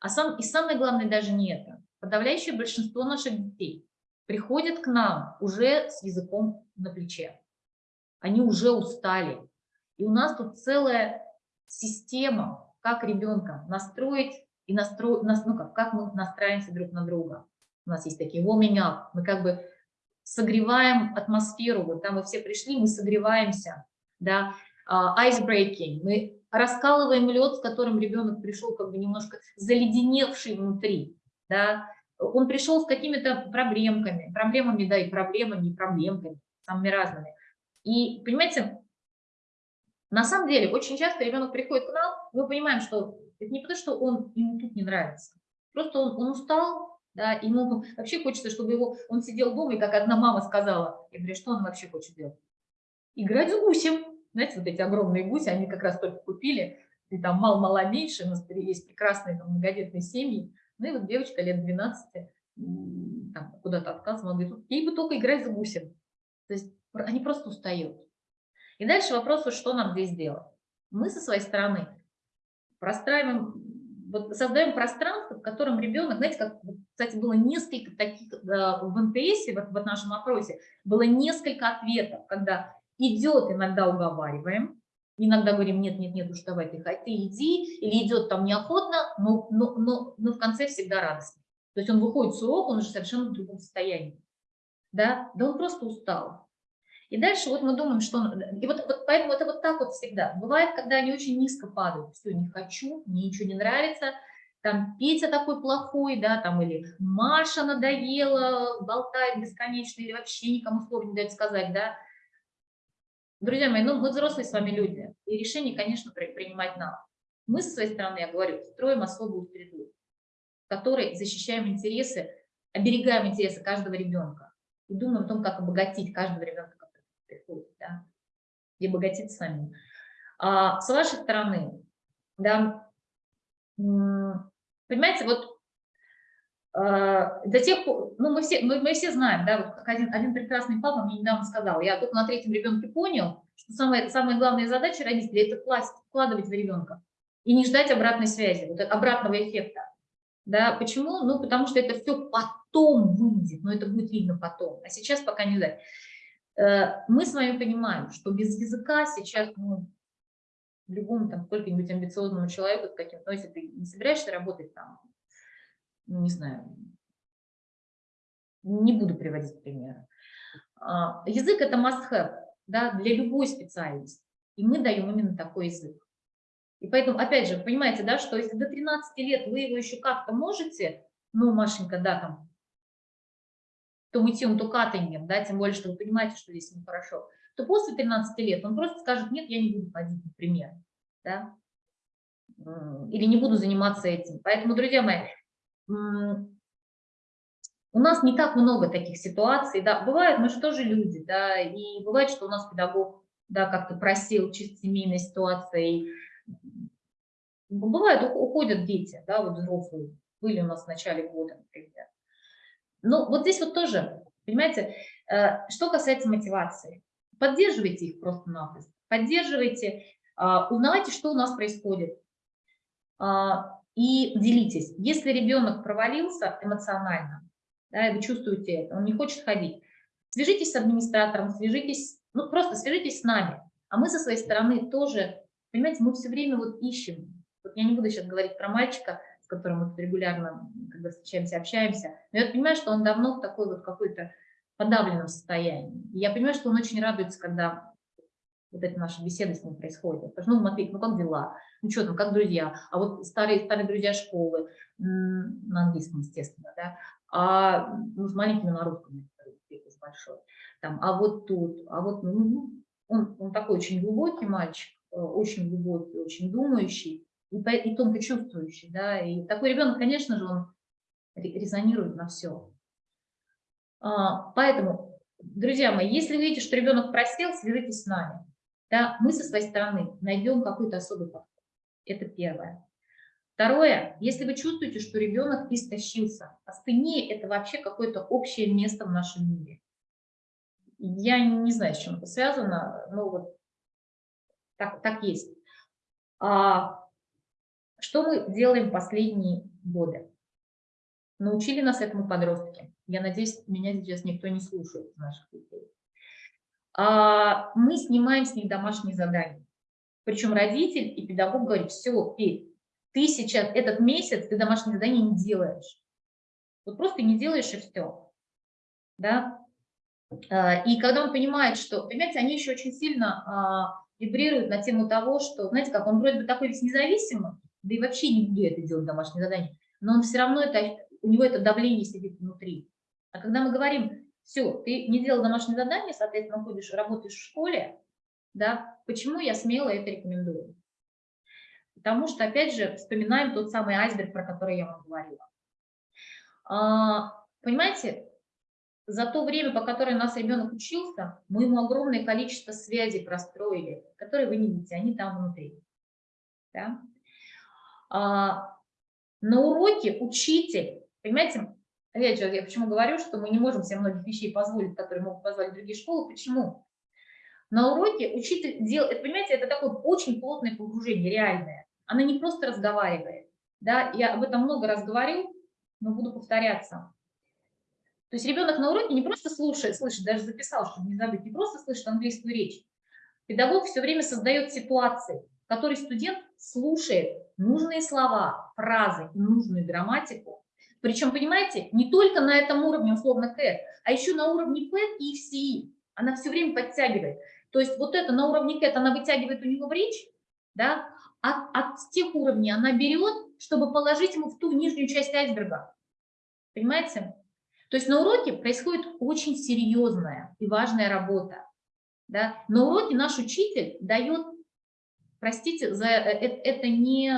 А сам, и самое главное даже не это. Подавляющее большинство наших детей приходят к нам уже с языком на плече. Они уже устали. И у нас тут целая система, как ребенка настроить и настроить, ну как, как мы настраиваемся друг на друга. У нас есть такие warming up, мы как бы согреваем атмосферу, вот там мы все пришли, мы согреваемся, да, uh, ice breaking, мы раскалываем лед, с которым ребенок пришел как бы немножко заледеневший внутри, да, он пришел с какими-то проблемками, проблемами, да, и проблемами, и проблемками, самыми разными. И, понимаете, на самом деле, очень часто ребенок приходит к нам, мы понимаем, что это не потому, что он, ему тут не нравится, просто он, он устал, да, ему вообще хочется, чтобы его, он сидел дома, и как одна мама сказала, я говорю, что он вообще хочет делать? Играть с гусем. Знаете, вот эти огромные гуси, они как раз только купили, и там мало-мало меньше, у нас есть прекрасные там, многодетные семьи, ну и вот девочка лет 12 куда-то отказывала, говорит, ей бы только играть за гусем. То есть они просто устают. И дальше вопрос, что нам здесь делать. Мы со своей стороны простраиваем, вот создаем пространство, в котором ребенок, знаете, как, кстати, было несколько таких в НТС, в, в нашем опросе, было несколько ответов, когда идет, иногда уговариваем, Иногда говорим, нет, нет, нет, уж давай ты, ты иди, или идет там неохотно, но, но, но, но в конце всегда радостно. То есть он выходит с урока, он уже совершенно в другом состоянии. Да, да он просто устал. И дальше вот мы думаем, что... И вот, вот поэтому это вот так вот всегда. Бывает, когда они очень низко падают. Все, не хочу, мне ничего не нравится. Там Петя такой плохой, да, там или Маша надоела, болтает бесконечно, или вообще никому слова не дает сказать, да. Друзья мои, ну мы взрослые с вами люди, и решение, конечно, принимать нам. Мы со своей стороны, я говорю, строим особую среду, в которой защищаем интересы, оберегаем интересы каждого ребенка и думаем о том, как обогатить каждого ребенка, приходит, да, и обогатить сами. А с вашей стороны, да, понимаете, вот а, до тех пор, ну мы все, мы, мы все знаем, да, вот как один, один прекрасный папа мне недавно сказал, я только на третьем ребенке понял, что самая, самая главная задача родителей – это класть, вкладывать в ребенка и не ждать обратной связи, вот обратного эффекта. Да, почему? Ну, потому что это все потом выйдет, но это будет видно потом, а сейчас пока не ждать. Э, мы с вами понимаем, что без языка сейчас, ну, любому там сколько-нибудь амбициозному человеку, с каким, ну, если ты не собираешься работать там ну, не знаю, не буду приводить примеры. А, язык – это must-have да, для любой специальности, и мы даем именно такой язык. И поэтому, опять же, понимаете, да, что если до 13 лет вы его еще как-то можете, ну, Машенька, да, там, то мытьем, то катанием, да, тем более, что вы понимаете, что здесь нехорошо, то после 13 лет он просто скажет, нет, я не буду ходить, например, да, или не буду заниматься этим. Поэтому, друзья мои, у нас не так много таких ситуаций, да, бывает, мы же тоже люди, да, и бывает, что у нас педагог, да, как-то просил чисто семейной ситуации, бывает, уходят дети, да, вот взрослые, были у нас в начале года, например. Но вот здесь вот тоже, понимаете, э, что касается мотивации, поддерживайте их просто-напросто, поддерживайте, а, узнавайте, что у нас происходит, а, и делитесь. Если ребенок провалился эмоционально, да, и вы чувствуете это, он не хочет ходить, свяжитесь с администратором, свяжитесь, ну просто свяжитесь с нами. А мы со своей стороны тоже, понимаете, мы все время вот ищем. Вот я не буду сейчас говорить про мальчика, которым мы регулярно, когда встречаемся, общаемся, но я понимаю, что он давно в такой вот какой-то подавленном состоянии. И я понимаю, что он очень радуется, когда вот эта наша беседа с ним происходит. Я скажу, ну, Матвей, ну как дела? Ну что там, как друзья? А вот старые, старые друзья школы, на английском, естественно, да, а ну, с маленькими на русском, с большой. Там, а вот тут, а вот, ну, ну, он, он такой очень глубокий мальчик, э, очень глубокий, очень думающий и, и тонко чувствующий, да, и такой ребенок, конечно же, он резонирует на все. А, поэтому, друзья мои, если вы видите, что ребенок просел, свяжитесь с нами. Да, мы со своей стороны найдем какой-то особый подход. Это первое. Второе, если вы чувствуете, что ребенок истощился, астения – это вообще какое-то общее место в нашем мире. Я не знаю, с чем это связано, но вот так, так есть. А, что мы делаем последние годы? Научили нас этому подростки. Я надеюсь, меня сейчас никто не слушает наших детей. А, мы снимаем с них домашние задания. Причем родитель и педагог говорят, все, Петь, ты сейчас этот месяц, ты домашние задания не делаешь. Вот просто не делаешь и все. Да? А, и когда он понимает, что, понимаете, они еще очень сильно а, вибрируют на тему того, что, знаете, как он вроде бы такой весь независимый, да и вообще не буду это делать домашнее задание, но он все равно, это, у него это давление сидит внутри. А когда мы говорим, все, ты не делал домашнее задание, соответственно, ходишь, работаешь в школе, да, почему я смело это рекомендую? Потому что, опять же, вспоминаем тот самый айсберг, про который я вам говорила. А, понимаете, за то время, по которое нас ребенок учился, мы ему огромное количество связей простроили, которые вы не видите, они там внутри. Да? А, на уроке учитель, понимаете, опять я почему говорю, что мы не можем себе многих вещей позволить, которые могут позволить другие школы, почему? На уроке учитель делает, понимаете, это такое очень плотное погружение, реальное. Она не просто разговаривает, да, я об этом много раз говорю, но буду повторяться. То есть ребенок на уроке не просто слушает, слышит, даже записал, чтобы не забыть, не просто слышит английскую речь. Педагог все время создает ситуации, в которой студент слушает нужные слова, фразы, нужную грамматику. Причем, понимаете, не только на этом уровне, условно, КЭТ, а еще на уровне ПЭТ и ФСИ. Она все время подтягивает. То есть вот это на уровне КЭТ она вытягивает у него в речь, да, а от тех уровней она берет, чтобы положить ему в ту нижнюю часть айсберга. Понимаете? То есть на уроке происходит очень серьезная и важная работа. Да? На уроке наш учитель дает, простите, за, это, э, это не,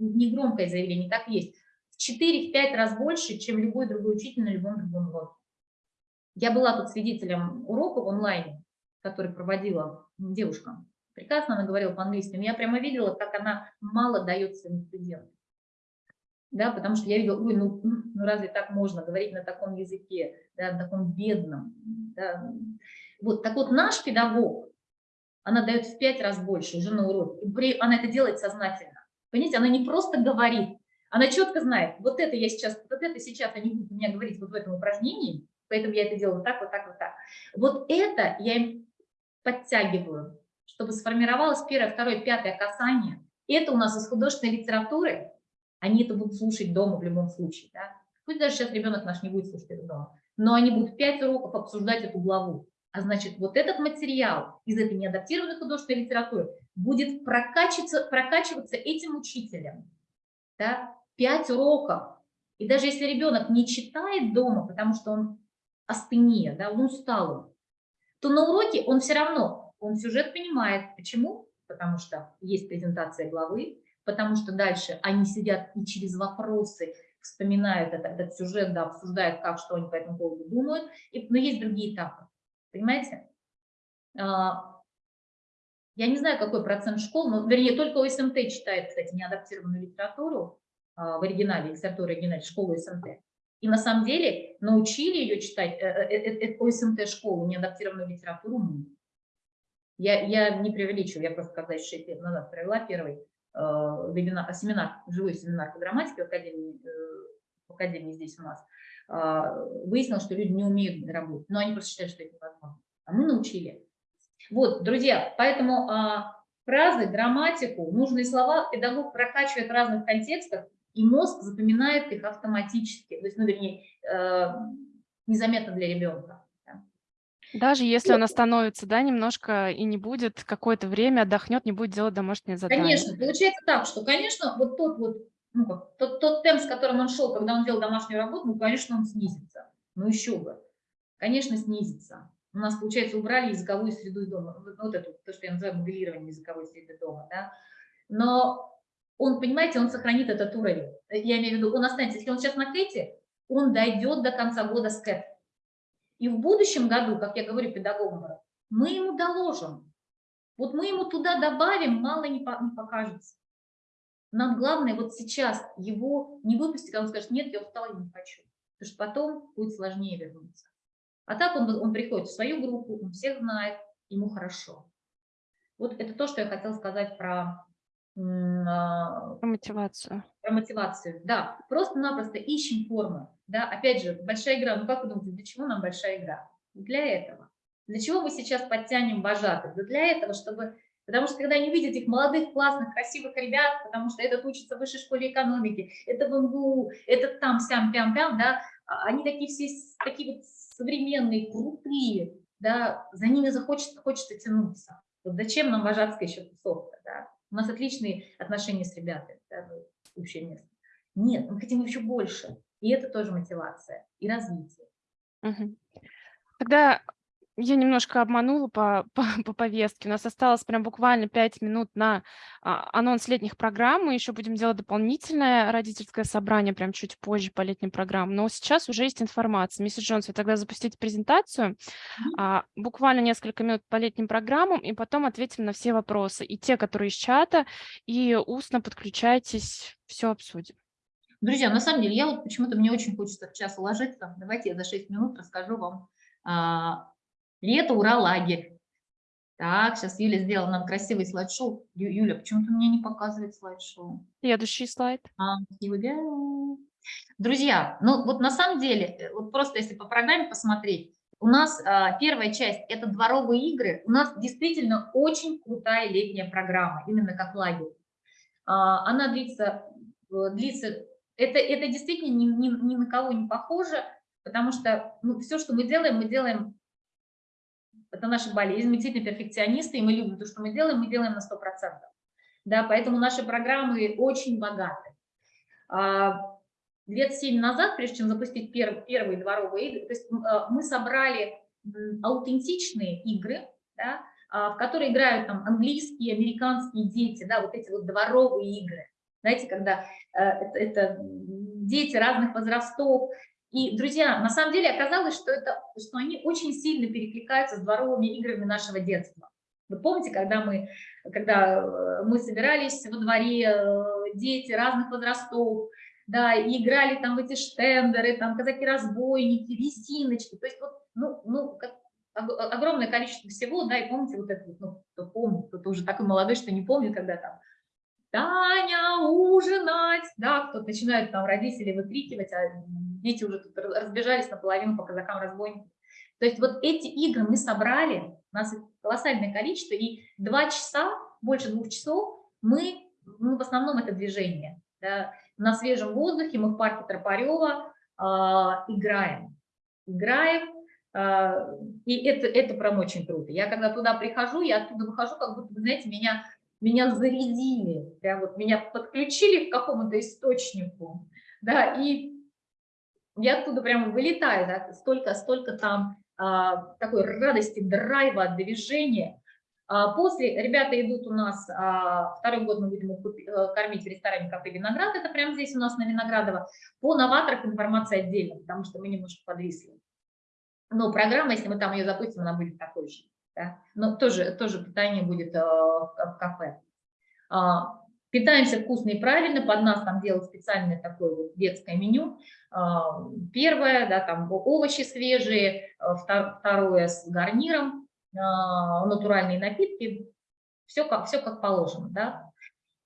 не громкое заявление, так есть, в 4-5 раз больше, чем любой другой учитель на любом другом уроке. Я была тут свидетелем урока в онлайне, который проводила девушка. Прекрасно она говорила по-английски, я прямо видела, как она мало дает своим студентам да, потому что я видела, ой, ну, ну разве так можно говорить на таком языке, да, на таком бедном, да. Вот, так вот наш педагог, она дает в пять раз больше уже на уроке, она это делает сознательно, понимаете, она не просто говорит, она четко знает, вот это я сейчас, вот это сейчас они будут меня говорить вот в этом упражнении, поэтому я это делаю вот так, вот так, вот так. Вот это я им подтягиваю, чтобы сформировалось первое, второе, пятое касание. Это у нас из художественной литературы, они это будут слушать дома в любом случае. Да? Пусть даже сейчас ребенок наш не будет слушать это дома, но они будут 5 уроков обсуждать эту главу. А значит, вот этот материал из этой неадаптированной художественной литературы будет прокачиваться, прокачиваться этим учителем. Да? 5 уроков. И даже если ребенок не читает дома, потому что он остынее, да, он устал, то на уроке он все равно, он сюжет понимает. Почему? Потому что есть презентация главы, потому что дальше они сидят и через вопросы вспоминают этот, этот сюжет, да, обсуждают, как, что они по этому поводу думают, и, но есть другие этапы, понимаете? А, я не знаю, какой процент школ, но, вернее, только ОСМТ читает, кстати, неадаптированную литературу а, в оригинале, литературу оригинале, школу ОСМТ. И на самом деле научили ее читать, э, э, э, ОСМТ школу, неадаптированную литературу. Я, я не преувеличиваю, я просто когда еще 6 лет назад провела первый Э, вебинар, семинар, живой семинар по грамматике в академии, в академии здесь у нас, выяснилось, что люди не умеют работать, но они просто считают, что это невозможно. А мы научили. Вот, друзья, поэтому а, фразы, грамматику, нужные слова педагог прокачивает в разных контекстах, и мозг запоминает их автоматически, то есть, ну, вернее, э, незаметно для ребенка. Даже если он остановится, да, немножко и не будет какое-то время отдохнет, не будет делать домашнее задание. Конечно, получается так, что, конечно, вот тот вот, ну, как, тот, тот темп, с которым он шел, когда он делал домашнюю работу, ну, конечно, он снизится. Ну, еще бы. Конечно, снизится. У нас, получается, убрали языковую среду дома. Вот, это, то, что я называю моделированием языковой среды дома, да. Но он, понимаете, он сохранит этот уровень. Я имею в виду, он останется, если он сейчас на Кэте, он дойдет до конца года с Кэт. И в будущем году, как я говорю педагогам, мы ему доложим. Вот мы ему туда добавим, мало не покажется. Нам главное вот сейчас его не выпустить, когда он скажет, нет, я устал, я не хочу. Потому что потом будет сложнее вернуться. А так он, он приходит в свою группу, он всех знает, ему хорошо. Вот это то, что я хотела сказать про а, Про мотивацию. про мотивацию. Да, просто-напросто ищем форму. Да, опять же, большая игра. Ну как вы думаете, для чего нам большая игра? Для этого. Для чего мы сейчас подтянем вожатых? Да для этого, чтобы... Потому что когда они видят этих молодых, классных, красивых ребят, потому что этот учится в высшей школе экономики, это в МГУ, этот там, сям, пям, пям, да, а они такие все такие вот современные, крутые, да, за ними захочется, хочется тянуться. Вот зачем нам вожатская еще тусовка, да? У нас отличные отношения с ребятами, да, ну, общее место. Нет, мы хотим еще больше. И это тоже мотивация и развитие. Мгм. Тогда я немножко обманула по, по, по повестке. У нас осталось прям буквально 5 минут на а, анонс летних программ. Мы еще будем делать дополнительное родительское собрание прям чуть позже по летним программам. Но сейчас уже есть информация. Миссис Джонс, вы тогда запустите презентацию, а, буквально несколько минут по летним программам, и потом ответим на все вопросы. И те, которые из чата, и устно подключайтесь, все обсудим. Друзья, на самом деле, я вот почему-то мне очень хочется в час уложиться. Давайте я за 6 минут расскажу вам. Лето, ура, лагерь. Так, сейчас Юля сделала нам красивый слайд-шоу. Ю- Юля, почему-то мне не показывает слайд-шоу. Следующий слайд. А, go. Друзья, ну вот на самом деле, э, вот просто если по программе посмотреть, у нас а, первая часть – это дворовые игры. У нас действительно очень крутая летняя программа, именно как лагерь. А, она длится, э, длится это, это действительно ни, ни, ни на кого не похоже, потому что ну, все, что мы делаем, мы делаем, это наша болезнь, мы действительно перфекционисты, и мы любим то, что мы делаем, мы делаем на 100%. Да, поэтому наши программы очень богаты. А, Лет семь назад, прежде чем запустить пер, первые дворовые игры, то есть а, мы собрали аутентичные игры, да, а, в которые играют там английские, американские дети, да, вот эти вот дворовые игры. Знаете, когда э, это, это дети разных возрастов. И, друзья, на самом деле оказалось, что, это, что они очень сильно перекликаются с дворовыми играми нашего детства. Вы помните, когда мы, когда э, мы собирались во дворе, э, дети разных возрастов, да, и играли там в эти штендеры, там казаки-разбойники, резиночки, то есть вот, ну, ну, как ог- огромное количество всего, да, и помните вот это, ну, кто помнит, кто уже такой молодой, что не помнит, когда там Таня, ужинать, да, кто начинают там родители выкрикивать, а дети уже тут раз- разбежались наполовину по казакам разбойникам. То есть вот эти игры мы собрали, у нас колоссальное количество, и два часа, больше двух часов мы, ну, в основном это движение, да, на свежем воздухе, мы в парке Тропарева а, играем, играем, а, и это, это прям очень круто. Я когда туда прихожу, я оттуда выхожу, как будто, знаете, меня, меня зарядили, прям вот меня подключили к какому-то источнику, да, и я оттуда прямо вылетаю, да, столько, столько там а, такой радости, драйва, движения. А, после ребята идут у нас, а, второй год мы будем э, кормить в ресторане кафе «Виноград», это прямо здесь у нас на Виноградово. По новаторах информация отдельно, потому что мы немножко подвисли. Но программа, если мы там ее запустим, она будет такой же. Да? Но тоже, тоже питание будет в в кафе. А, Питаемся вкусно и правильно, под нас там делают специальное такое вот детское меню. А, Первое, да, там овощи свежие, а, втор- второе с гарниром, а, натуральные напитки, все как, все как положено, да.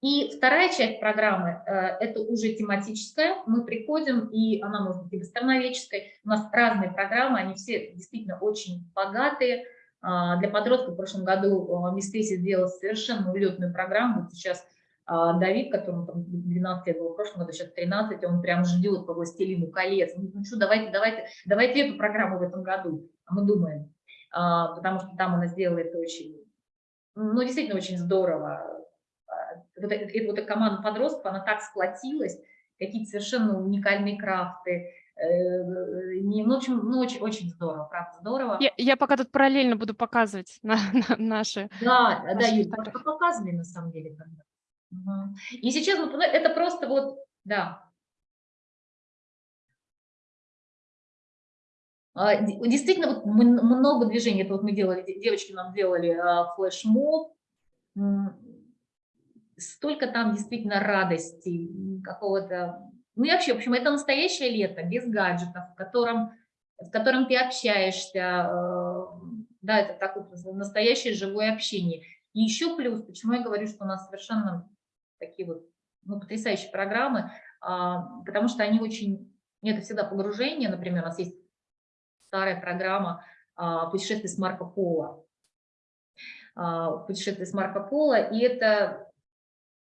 И вторая часть программы э, – это уже тематическая. Мы приходим, и она может быть и гастрономической. У нас разные программы, они все действительно очень богатые. Для подростков в прошлом году Мисс Кейси сделала совершенно улетную программу. Сейчас Давид, которому там 12 лет было в прошлом году, сейчас 13, он прям ждет по «Властелину колец». Ну что, давайте, давайте, давайте эту программу в этом году. А мы думаем, а, потому что там она сделала это очень, ну, действительно очень здорово. А, Вот, эта- эта эта команда подростков, она так сплотилась, какие-то совершенно уникальные крафты. э, не- Ну, в общем, ну, очень, очень здорово, правда, здорово. Я, я пока тут параллельно буду показывать на, на наши. Да, да, Наши Юль, фотографии. пок- показывали на самом деле. когда. И сейчас пона- это просто вот, да. А, Действительно, вот много движений. Это вот мы делали, де- девочки нам делали а, флешмоб. Столько там действительно радости, какого-то... Ну и вообще, в общем, это настоящее лето, без гаджетов, в котором, в котором ты общаешься. э, Да, это такое настоящее живое общение. И еще плюс, почему я говорю, что у нас совершенно такие вот ну, потрясающие программы, а, потому что они очень, это всегда погружение, например, у нас есть старая программа а, «Путешествие с Марко Поло», а, «Путешествие с Марко Поло», и это,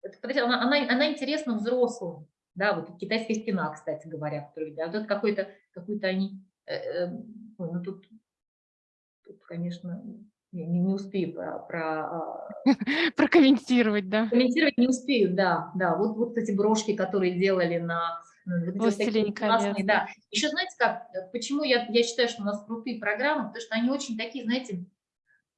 это она, она, она интересна взрослым, да, вот китайская стена, кстати говоря, которую, да, вот это какой-то, какой-то они, э, э, ну, тут, тут, конечно, не, не успею про, про а, прокомментировать, да? Комментировать не успею, да, да. Вот, вот эти брошки, которые делали на Властелин колец. Да. Еще знаете как, почему я, я считаю, что у нас крутые программы, потому что они очень такие, знаете,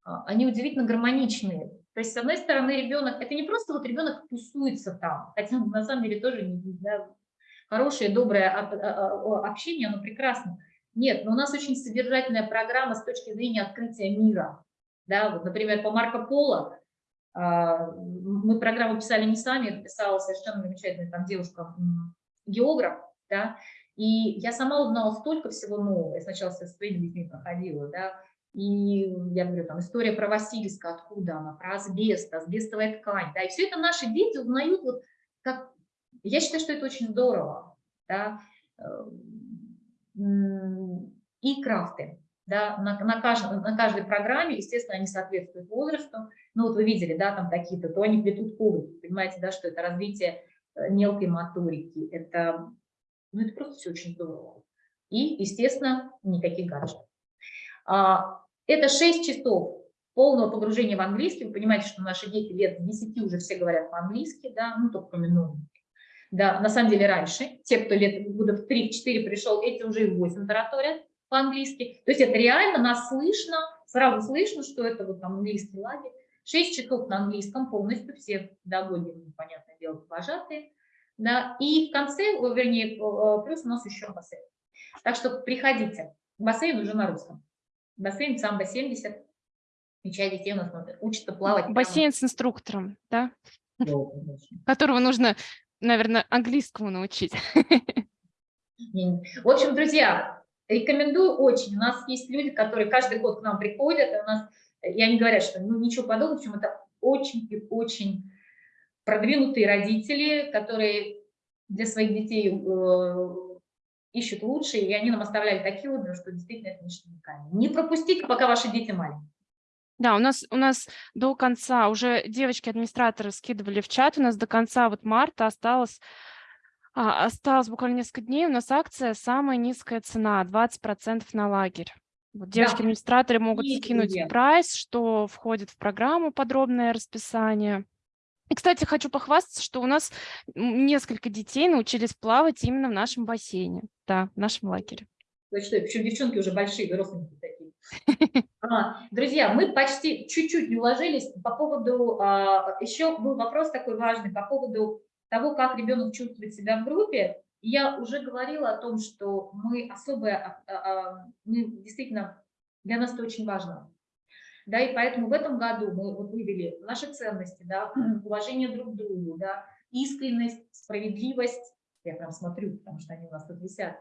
а, они удивительно гармоничные. То есть, с одной стороны, ребенок, это не просто вот ребенок тусуется там, хотя на самом деле тоже да, хорошее, доброе общение, оно прекрасно. Нет, но у нас очень содержательная программа с точки зрения открытия мира. Да, вот, например, по Марко Поло а, мы программу писали не сами, писала совершенно замечательная там девушка, географ, да, и я сама узнала столько всего нового, я сначала со своими детьми проходила, да, и я говорю, там, история про Васильска, откуда она, про асбест, асбестовая ткань, да, и все это наши дети узнают, вот как, я считаю, что это очень здорово, да, эм, и крафты, да, на, на, каждой, на каждой программе, естественно, они соответствуют возрасту. Ну, вот вы видели, да, там какие-то, то они плетут коврик, понимаете, да, что это развитие э, мелкой моторики, это, ну, это просто все очень здорово. И, естественно, никаких гаджетов. А, это 6 часов полного погружения в английский. Вы понимаете, что наши дети лет 10 уже все говорят по-английски, да, ну, только кроме. Да, на самом деле раньше, те, кто лет года в 3-4 пришел, эти уже и в 8 тараторят по-английски. То есть это реально нас слышно, сразу слышно, что это вот там английский лагерь. Шесть часов на английском полностью, все педагоги, ну, понятное дело, вожатые. Да, и в конце, вернее, плюс у нас еще бассейн. Так что приходите. Бассейн уже на русском. Бассейн самбо 70. И часть детей у нас учатся плавать. Бассейн с инструктором, да? Которого нужно, наверное, английскому научить. В общем, друзья, Рекомендую очень. У нас есть люди, которые каждый год к нам приходят, и у нас, и они говорят, что ну, ничего подобного, причем это очень и очень продвинутые родители, которые для своих детей э, ищут лучшее, и они нам оставляли такие отзывы, что действительно это нечто уникальное. Не пропустите, пока ваши дети маленькие. Да, у нас, у нас до конца, уже девочки-администраторы скидывали в чат, у нас до конца вот марта осталось осталось буквально несколько дней, у нас акция «Самая низкая цена» 20% на лагерь. Вот девочки-администраторы могут Есть скинуть друзья. прайс, что входит в программу подробное расписание. И, кстати, хочу похвастаться, что у нас несколько детей научились плавать именно в нашем бассейне, да, в нашем лагере. Точно, причем девчонки уже большие, взрослые такие. А, друзья, мы почти чуть-чуть не уложились по поводу, а, еще был вопрос такой важный, по поводу того, как ребенок чувствует себя в группе, я уже говорила о том, что мы особое, а, а, мы действительно, для нас это очень важно. Да, и поэтому в этом году мы вот вывели наши ценности, да, уважение друг к другу, да, искренность, справедливость, я прям смотрю, потому что они у нас тут висят.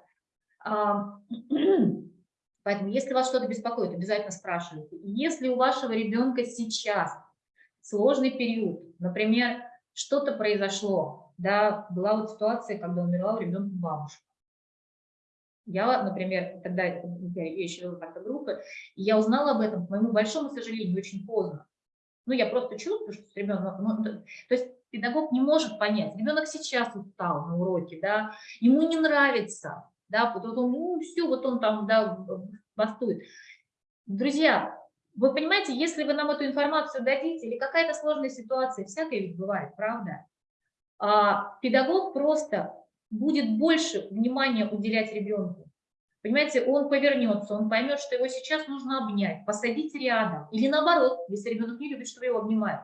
А, поэтому, если вас что-то беспокоит, обязательно спрашивайте. Если у вашего ребенка сейчас сложный период, например, что-то произошло, да, была вот ситуация, когда умерла у ребенка бабушка. Я, например, тогда я еще вела как-то группы, и я узнала об этом, к моему большому сожалению, очень поздно. Ну, я просто чувствую, что с ребенком, ну, то есть педагог не может понять, ребенок сейчас устал на уроке, да, ему не нравится, да, вот он, ну, все, вот он там, да, бастует. Друзья, вы понимаете, если вы нам эту информацию дадите, или какая-то сложная ситуация, всякое ведь бывает, правда? А педагог просто будет больше внимания уделять ребенку. Понимаете, он повернется, он поймет, что его сейчас нужно обнять, посадить рядом. Или наоборот, если ребенок не любит, чтобы его обнимают.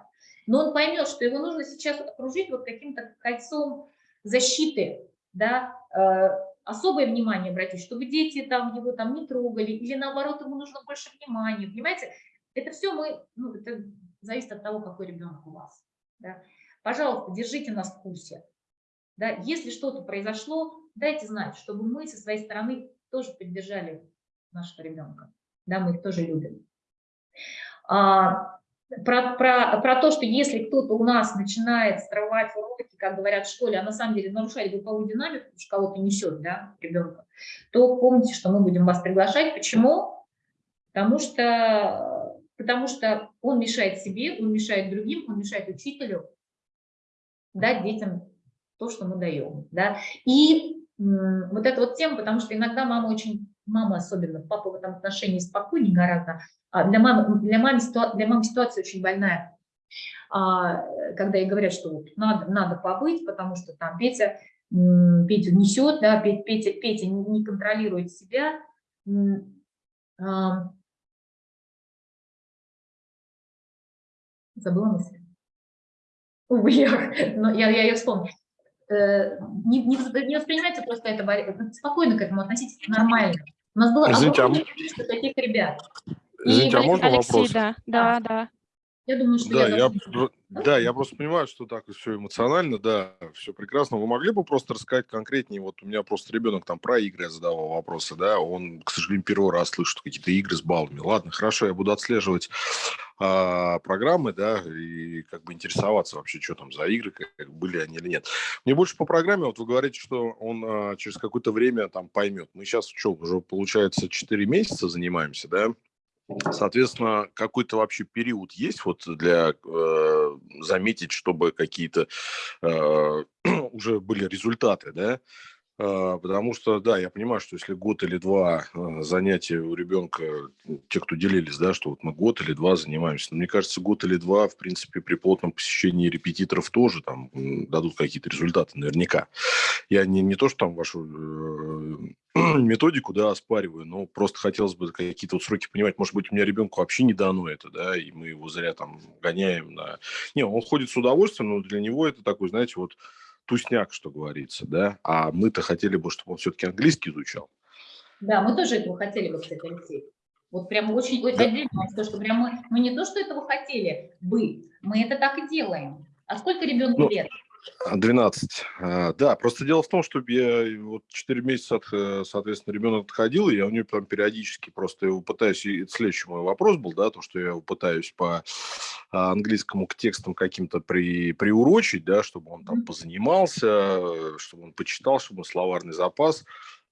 Но он поймет, что его нужно сейчас окружить вот каким-то кольцом защиты, да, э, особое внимание обратить, чтобы дети там его там не трогали, или наоборот, ему нужно больше внимания, понимаете? Это все мы, ну, это зависит от того, какой ребенок у вас. Да? Пожалуйста, держите нас в курсе. Да? Если что-то произошло, дайте знать, чтобы мы со своей стороны тоже поддержали нашего ребенка. Да, мы их тоже любим. А, про, про, про то, что если кто-то у нас начинает срывать уроки, как говорят в школе, а на самом деле нарушать групповую динамику, потому что кого-то несет, да, ребенка, то помните, что мы будем вас приглашать. Почему? Потому что, потому что он мешает себе, он мешает другим, он мешает учителю дать детям то, что мы даем. Да? И вот эта вот тема, потому что иногда мама очень, мама особенно, папа в этом отношении спокойнее гораздо, а для мамы, для, мамы, для мамы ситуация очень больная, а, когда ей говорят, что вот надо, надо побыть, потому что там Петя, Петя несет, да, Петя, Петя не контролирует себя, а, забыла мысль. Увы, я, но я, я ее вспомню. Э, не, не, не воспринимайте просто это спокойно к этому относитесь нормально. У нас было Извините, а огромное количество таких ребят. Извините, а можно Алексей, вопрос? да, да, да. Я думаю, что Да, я, я, должна- про- да, я просто понимаю, что так все эмоционально, да, все прекрасно. Вы могли бы просто рассказать конкретнее? Вот у меня просто ребенок там про игры задавал вопросы, да, он, к сожалению, первый раз слышит какие-то игры с баллами. Ладно, хорошо, я буду отслеживать а, программы, да, и как бы интересоваться вообще, что там за игры, как, как были они или нет. Мне больше по программе, вот вы говорите, что он а, через какое-то время там поймет. Мы сейчас что, уже получается 4 месяца занимаемся, да, Соответственно, какой-то вообще период есть вот для э, заметить, чтобы какие-то э, уже были результаты, да? Э, потому что, да, я понимаю, что если год или два э, занятия у ребенка, те, кто делились, да, что вот мы год или два занимаемся, но мне кажется, год или два, в принципе, при плотном посещении репетиторов тоже там дадут какие-то результаты наверняка. Я не, не то, что там вашу э, методику, да, оспариваю, но просто хотелось бы какие-то вот сроки понимать. Может быть, у меня ребенку вообще не дано это, да, и мы его зря там гоняем на... Не, он ходит с удовольствием, но для него это такой, знаете, вот тусняк, что говорится, да, а мы-то хотели бы, чтобы он все-таки английский изучал. Да, мы тоже этого хотели бы, кстати, Алексей. Вот прямо очень, Да. отдельно, вам скажу, что прямо мы, мы не то, что этого хотели бы, мы это так и делаем. А сколько ребенку Ну, лет? А, 12. А, Да, просто дело в том, что я вот 4 месяца, от, э, соответственно, ребенок отходил, и я у него там периодически просто его пытаюсь, и это следующий мой вопрос был, да, то, что я его пытаюсь по а, английскому к текстам каким-то при, приурочить, да, чтобы он там позанимался, э, чтобы он почитал, чтобы он словарный запас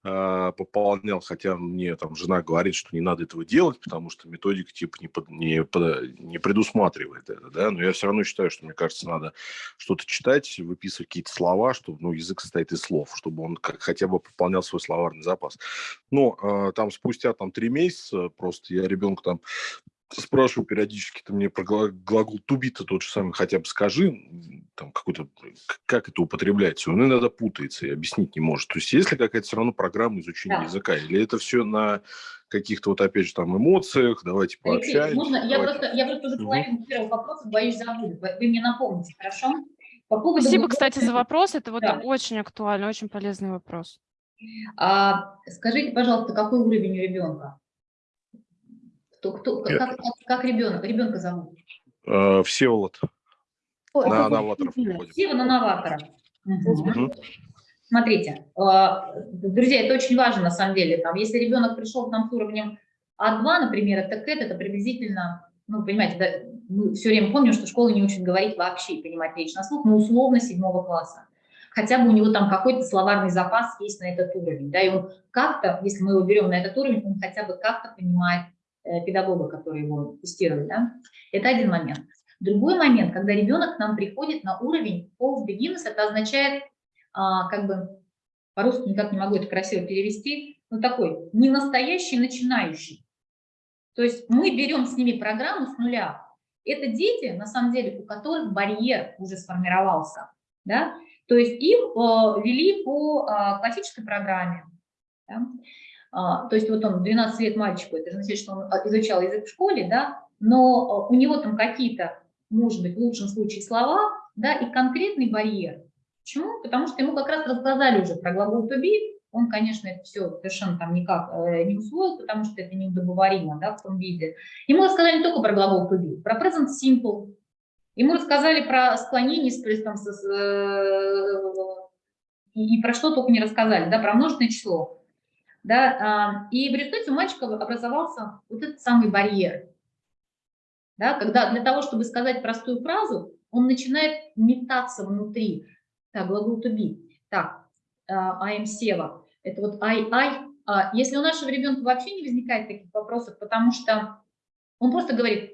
а, пополнял, хотя мне там жена говорит, что не надо этого делать, потому что методика типа не, под- не, под- не предусматривает это, да, но я все равно считаю, что, мне кажется, надо что-то читать, выписывать какие-то слова, чтобы, ну, язык состоит из слов, чтобы он как, хотя бы пополнял свой словарный запас. Но э, там спустя там три месяца просто я ребенка там спрашиваю периодически, ты мне про гла- глагол to be -то тот же самый хотя бы скажи, там какой-то, как это употребляется. Он иногда путается и объяснить не может. То есть есть ли какая-то все равно программа изучения Да. языка? Или это все на каких-то вот опять же там эмоциях, давайте пообщаемся. можно, я просто, я просто уже половину первого вопроса боюсь забуду. Вы, мне напомните, хорошо? По поводу Спасибо, глубокой- кстати, за вопрос. Это вот Да. очень актуально, очень полезный вопрос. А, скажите, пожалуйста, какой уровень у ребенка? Кто, кто, как, как, как ребенок? Ребенка зовут? Э, Всеволод. Ой, На новаторов. Сева на новатора. Мгм. Мгм. Смотрите, а, друзья, это очень важно на самом деле. Там, если ребенок пришел к нам с уровнем А2, например, это КЭТ, это приблизительно, ну, понимаете, да, мы все время помним, что школа не учит говорить вообще и понимать речь на слух, но условно седьмого класса. Хотя бы у него там какой-то словарный запас есть на этот уровень, да, и он как-то, если мы его берем на этот уровень, он хотя бы как-то понимает э, педагога, который его тестирует, да. Это один момент. Другой момент, когда ребенок к нам приходит на уровень false beginners, это означает, а, как бы, по-русски никак не могу это красиво перевести, ну такой, не настоящий начинающий. То есть мы берем с ними программу с нуля. Это дети, на самом деле, у которых барьер уже сформировался. Да? То есть их э, вели по э, классической программе. да. А, то есть вот он 12 лет мальчику, это значит, что он а, изучал язык в школе, да, но э, у него там какие-то, может быть, в лучшем случае слова, да, и конкретный барьер. Почему? Потому что ему как раз рассказали уже про глагол to be, он, конечно, это все совершенно там никак э, не усвоил, потому что это неудобоваримо, да, в том виде. Ему рассказали не только про глагол to be, про present simple, ему рассказали про склонение с, там, со- с, э, и, и про что только не рассказали, да, про множественное число. Да, а, и в результате у мальчика образовался вот этот самый барьер. Да, когда для того, чтобы сказать простую фразу, он начинает метаться внутри. Так, глагол to be. Так, uh, I am Сева. Это вот I, I. Uh, если у нашего ребенка вообще не возникает таких вопросов, потому что он просто говорит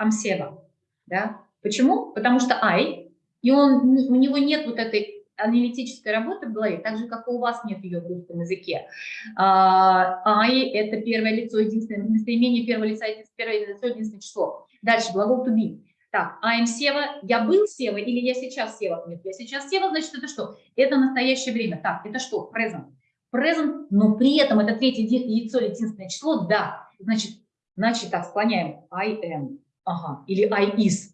I'm Сева. Да? Почему? Потому что I, и он, у него нет вот этой аналитической работы в голове, так же, как и у вас нет ее в русском языке. Uh, I – это первое лицо, единственное местоимение первого лица, первое лицо, единственное число. Дальше глагол to be. Так, I Сева, я был Сева или я сейчас Сева? Нет, я сейчас Сева, значит, это что? Это настоящее время. Так, это что? Present. Present, но при этом это третье яйцо, единственное число, да. Значит, значит так, склоняем. I am. Ага. Или I is.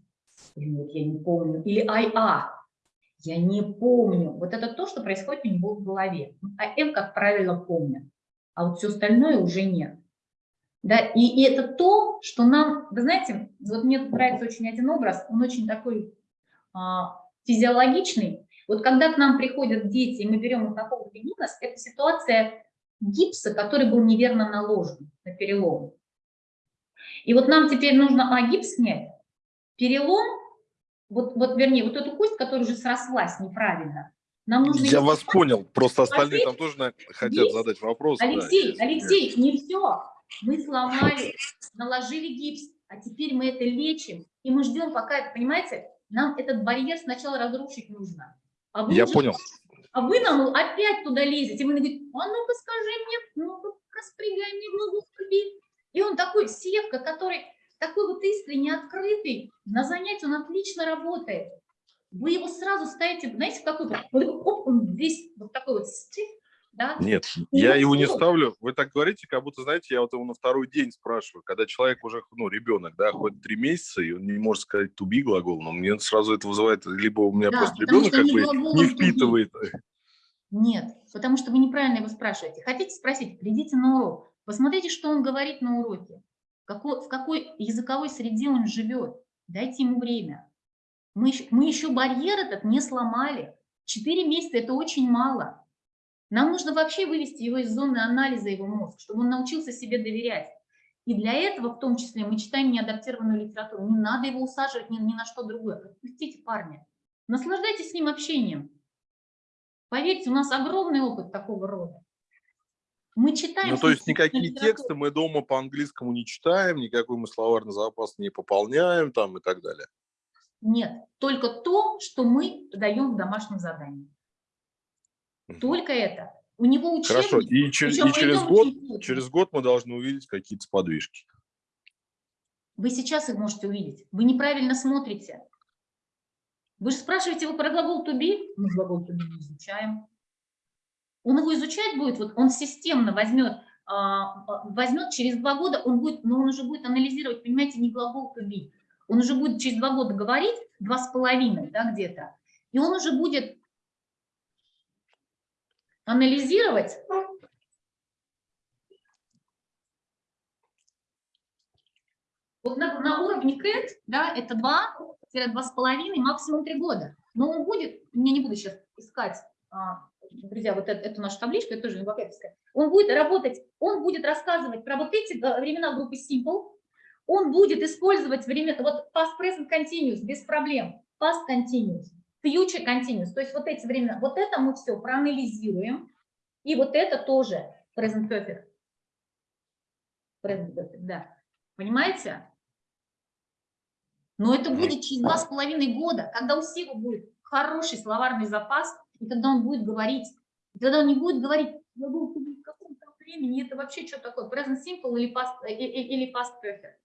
Нет, я не помню. Или I are. Я не помню. Вот это то, что происходит у него в голове. I am, как правило, помню. А вот все остальное уже нет. Да, и, и это то, что нам, вы знаете, вот мне нравится очень один образ, он очень такой а, физиологичный. Вот когда к нам приходят дети, и мы берем их на повод гипноз, это ситуация гипса, который был неверно наложен на перелом. И вот нам теперь нужно а, гипс снять, перелом, вот, вот вернее, вот эту кость, которая уже срослась неправильно, нам нужно... Я вас понял, просто остальные там тоже наверное, хотят Есть? задать вопрос. Алексей, да, Алексей, не все. Мы сломали, наложили гипс, а теперь мы это лечим, и мы ждем, пока это, понимаете, нам этот барьер сначала разрушить нужно. А вы Я уже- понял. А вы нам опять туда лезете. И вы говорите, а ну-ка скажи мне, ну-ка распрягай мне глазу люби. И он такой севка, который такой вот искренне открытый, на занятии он отлично работает. Вы его сразу ставите, знаете, в какой оп, он весь вот такой вот стих, да? Нет, И я его не ставлю. Вы так говорите, как будто, знаете, я вот его на второй день спрашиваю. Когда человек уже, ну, ребенок, да, ходит три месяца, и он не может сказать be глагол, но мне сразу это вызывает, либо у меня Да, просто ребенок как бы не впитывает. Нет, потому что вы неправильно его спрашиваете. Хотите спросить, придите на урок, посмотрите, что он говорит на уроке, какой, в какой языковой среде он живет. Дайте ему время. Мы мы еще барьер этот не сломали. Четыре месяца – это очень мало. Нам нужно вообще вывести его из зоны анализа, его мозг, чтобы он научился себе доверять. И для этого, в том числе, мы читаем неадаптированную литературу. Не надо его усаживать ни, ни на что другое. Отпустите парня. Наслаждайтесь с ним общением. Поверьте, у нас огромный опыт такого рода. Мы читаем... Ну, то есть никакие тексты мы дома по-английскому не читаем, никакой мы словарный запас не пополняем там и так далее. Нет, только то, что мы даем в домашнем задании. Только это. У него учебник... Хорошо, и, чер- и через год, через год мы должны увидеть какие-то сподвижки. Вы сейчас их можете увидеть. Вы неправильно смотрите. Вы же спрашиваете его про глагол to be. Мы глагол to be не изучаем. Он его изучать будет, вот он системно возьмет, а, а, возьмет через два года, он будет, но он уже будет анализировать, понимаете, не глагол to be. Он уже будет через два года говорить, два с половиной, да, где-то, и он уже будет анализировать Вот на, на уровне КЭТ, да, это 2-2,5, максимум 3 года. Но он будет, я не буду сейчас искать, а, друзья, вот это, эту нашу табличку, это тоже лингвокетовская, он будет работать, он будет рассказывать про вот эти э, времена группы Simple, он будет использовать время, вот past present continuous без проблем, past continuous, future continuous, то есть вот эти времена, вот это мы все проанализируем, и вот это тоже present perfect. Present perfect, да. Понимаете? Но это будет через два с половиной года, когда у Сева будет хороший словарный запас, и когда он будет говорить, и когда он не будет говорить, я был в каком-то времени, это вообще что такое, present simple или past, э, э, или past perfect.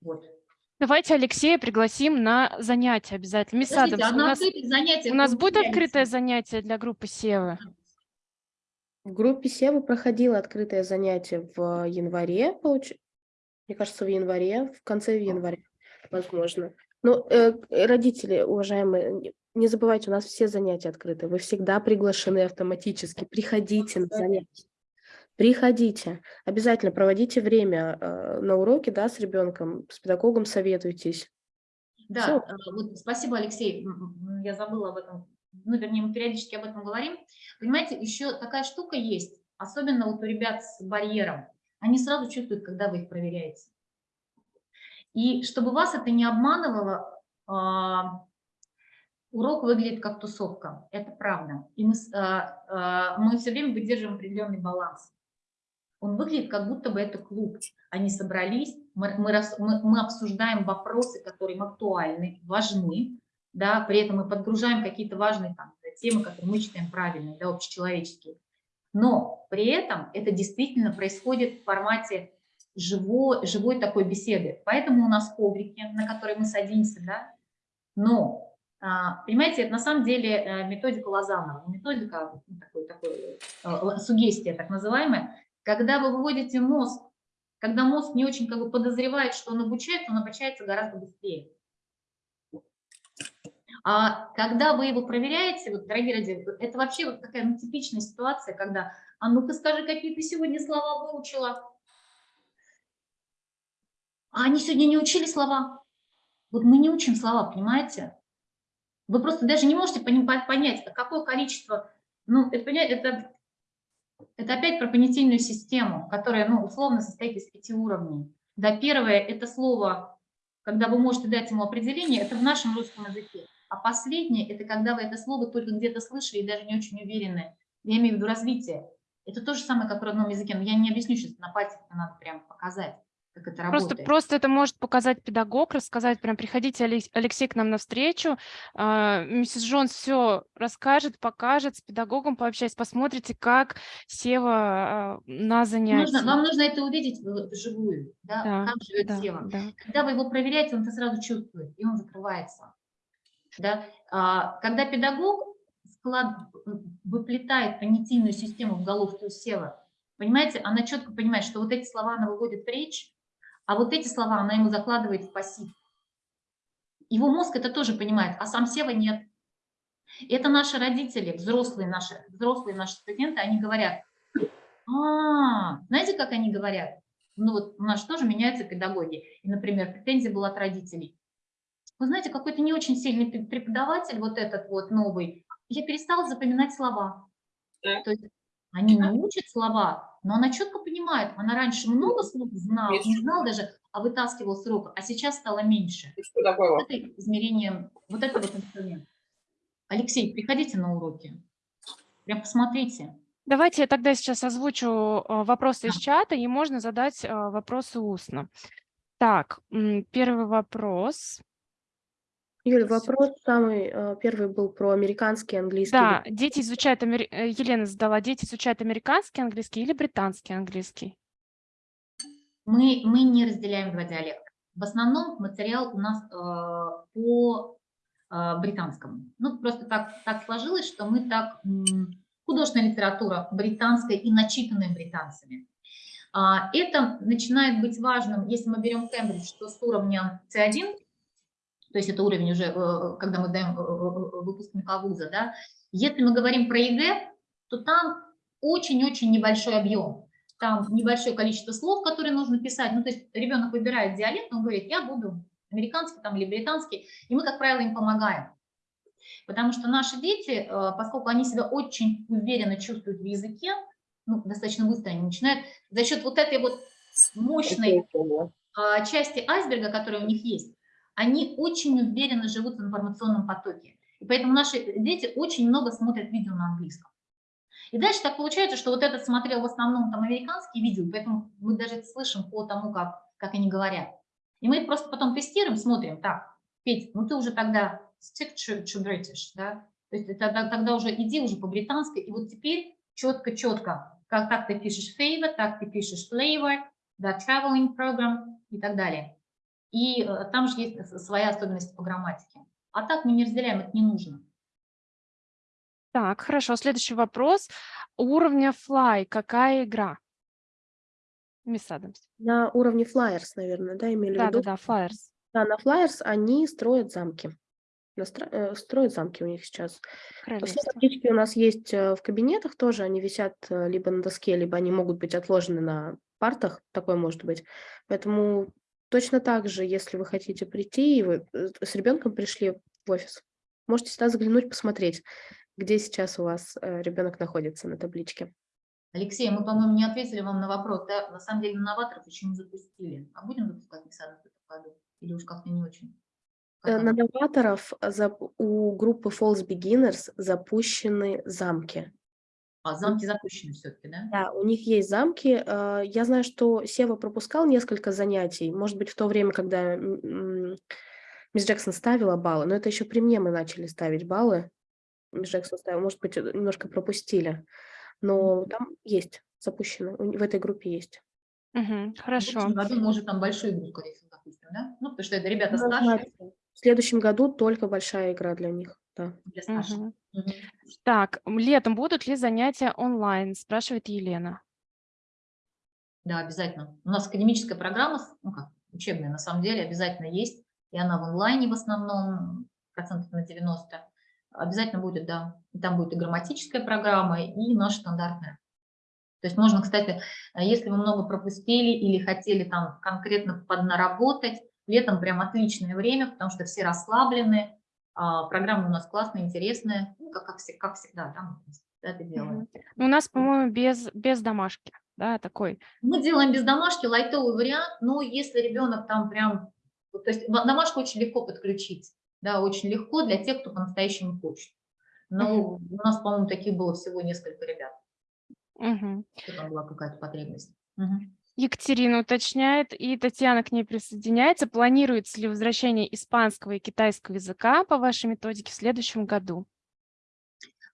Вот. Давайте Алексея пригласим на занятия обязательно. Мисс Подождите, Адамс, а у на нас, занятиях у нас будет открытое занятие для группы Севы? В группе Сева проходило открытое занятие в январе, получ... мне кажется, в январе, в конце января, возможно. Но э, родители, уважаемые, не- забывайте, у нас все занятия открыты. Вы всегда приглашены автоматически. Приходите на занятия. Приходите. Обязательно проводите время э, на уроке да, с ребенком, с педагогом советуйтесь. Да, э, вот спасибо, Алексей. Я забыла об этом. Ну, вернее, мы периодически об этом говорим. Понимаете, еще такая штука есть, особенно вот у ребят с барьером. Они сразу чувствуют, когда вы их проверяете. И чтобы вас это не обманывало, а, урок выглядит как тусовка, это правда. И мы, а, а, мы все время выдерживаем определенный баланс. Он выглядит как будто бы это клуб. Они собрались, мы, мы, рас- мы- мы обсуждаем вопросы, которые им актуальны, важны, да, при этом мы подгружаем какие-то важные там, темы, которые мы считаем правильными, да, общечеловеческие. Но при этом это действительно происходит в формате живой, живой такой беседы. Поэтому у нас коврики, на которые мы садимся, да. Но, понимаете, это на самом деле э, методика Лозанова, методика, ну, такой, такой, э, сугестия так называемая, когда вы выводите мозг, когда мозг не очень как бы подозревает, что он обучается, он обучается гораздо быстрее. А когда вы его проверяете, вот, дорогие родители, это вообще вот такая ну, типичная ситуация, когда, а ну-ка скажи, какие ты сегодня слова выучила. А они сегодня не учили слова. Вот мы не учим слова, понимаете? Вы просто даже не можете понять, какое количество, ну, это, это, это опять про понятийную систему, которая, ну, условно состоит из пяти уровней. Да, первое – это слово, когда вы можете дать ему определение, это в нашем русском языке. А последнее – это когда вы это слово только где-то слышали и даже не очень уверены. Я имею в виду развитие. Это то же самое, как в родном языке, но я не объясню сейчас, на пальцах это надо прямо показать, как это Просто, работает. просто это может показать педагог, рассказать, прям приходите, Алекс- Алексей, к нам навстречу, а, миссис Джонс все расскажет, покажет, с педагогом пообщаясь, посмотрите, как Сева а, на занятии. Нужно, вам нужно это увидеть вживую, да, Да, как живет да, тело. да. Когда вы его проверяете, он это сразу чувствует, и он закрывается. Да? А, Когда педагог склад, выплетает понятийную систему в головке у Сева, понимаете, она четко понимает, что вот эти слова она выводит в речь, а вот эти слова она ему закладывает в пассив. Его мозг это тоже понимает, а сам Сева нет. И это наши родители, взрослые наши, взрослые наши студенты, они говорят, а, знаете, как они говорят? Ну вот у нас же тоже меняются педагоги. И, например, претензия была от родителей. Вы знаете, какой-то не очень сильный преподаватель, вот этот вот новый, я перестала запоминать слова. Да. То есть они не учат слова, но она четко понимает, она раньше много слов знала, не знала даже, а вытаскивал с а сейчас стало меньше. И что такое? Вот это измерение, вот это вот инструмент. Алексей, приходите на уроки, прям посмотрите. Давайте я тогда сейчас озвучу а, вопросы из чата, и можно задать а, вопросы устно. Так, первый вопрос. Юль, вопрос самый э, первый был про американский, английский. Да, дети изучают, амери- э, Елена задала, дети изучают американский английский или британский английский? Мы, мы не разделяем два диалекта. В основном материал у нас э, по э, британскому. Ну, просто так, так сложилось, что мы так... художественная литература британская и начитанная британцами. А, это начинает быть важным, если мы берем Кембридж, то с уровня C1, то есть это уровень уже, э, когда мы даем э, э, выпускника вуза, да. Если мы говорим про ЕГЭ, то там очень-очень небольшой объем. Там небольшое количество слов, которые нужно писать. Ну, то есть ребенок выбирает диалект, он говорит, я буду американский там, или британский, и мы, как правило, им помогаем. Потому что наши дети, поскольку они себя очень уверенно чувствуют в языке, ну, достаточно быстро они начинают, за счет вот этой вот мощной а, части айсберга, которые у них есть, они очень уверенно живут в информационном потоке. И поэтому наши дети очень много смотрят видео на английском. И дальше так получается, что вот этот смотрел в основном там американские видео, поэтому мы даже это слышим по тому, как, как они говорят. И мы просто потом тестируем, смотрим, так, Петь, ну ты уже тогда stick to, to British, да, то есть тогда, тогда уже иди уже по-британски, и вот теперь четко-четко, как, как ты пишешь favor, так ты пишешь flavor, да, traveling program и так далее. И э, там же есть с- своя особенность по грамматике. А так мы не разделяем, это не нужно. Так, хорошо. Следующий вопрос. Уровня Fly. Какая игра? Мисс Адамс. На уровне Flyers, наверное, да, имели в Да, да, виду? да, Flyers. Да, на Flyers они строят замки. Настро- э, Строят замки у них сейчас. Все таблички у нас есть э, в кабинетах тоже, они висят э, либо на доске, либо они могут быть отложены на партах, такое может быть. Поэтому точно так же, если вы хотите прийти, и вы э, с ребенком пришли в офис, можете сюда заглянуть, посмотреть, где сейчас у вас э, ребенок находится на табличке. Алексей, мы, по-моему, не ответили вам на вопрос. Да? На самом деле, новаторов еще не запустили. А будем запускать Миксадов в этом году? Или уж как-то не очень? Э, Как На новаторов у группы False Beginners запущены замки. А, замки запущены все-таки, да? Да, у них есть замки. э, Я знаю, что Сева пропускал несколько занятий, может быть, в то время, когда мисс Джексон ставила баллы, но это еще при мне мы начали ставить баллы. Мисс Джексон ставила, может быть, э, немножко пропустили, но там есть запущено, в этой группе есть. В Хорошо. будущем году, может, там большую игру, скорее всего, запустим, да? Ну, потому что это ребята Ну, старшие, знаете, В следующем году только большая игра для них, да. для старших. Мгм. Мгм. Так, летом будут ли занятия онлайн, спрашивает Елена. Да, обязательно. У нас академическая программа, ну как, учебная на самом деле, обязательно есть. И она в онлайне в основном, процентов на 90. Обязательно будет, да. И там будет и грамматическая программа, и наша стандартная. То есть можно, кстати, э, если вы много пропустили или хотели там конкретно поднаработать, летом прям отличное время, потому что все расслаблены, а, программа у нас классная, интересная, ну, как, как, как всегда, да, мы это делаем. Ну, У нас, по-моему, без, без домашки, да, такой. Мы делаем без домашки лайтовый вариант, но если ребенок там прям, то есть домашку очень легко подключить, да, очень легко для тех, кто по-настоящему хочет. Но у нас, по-моему, таких было всего несколько ребят, что там была какая-то потребность. Мгм. Екатерина уточняет, и Татьяна к ней присоединяется. Планируется ли возвращение испанского и китайского языка по вашей методике в следующем году?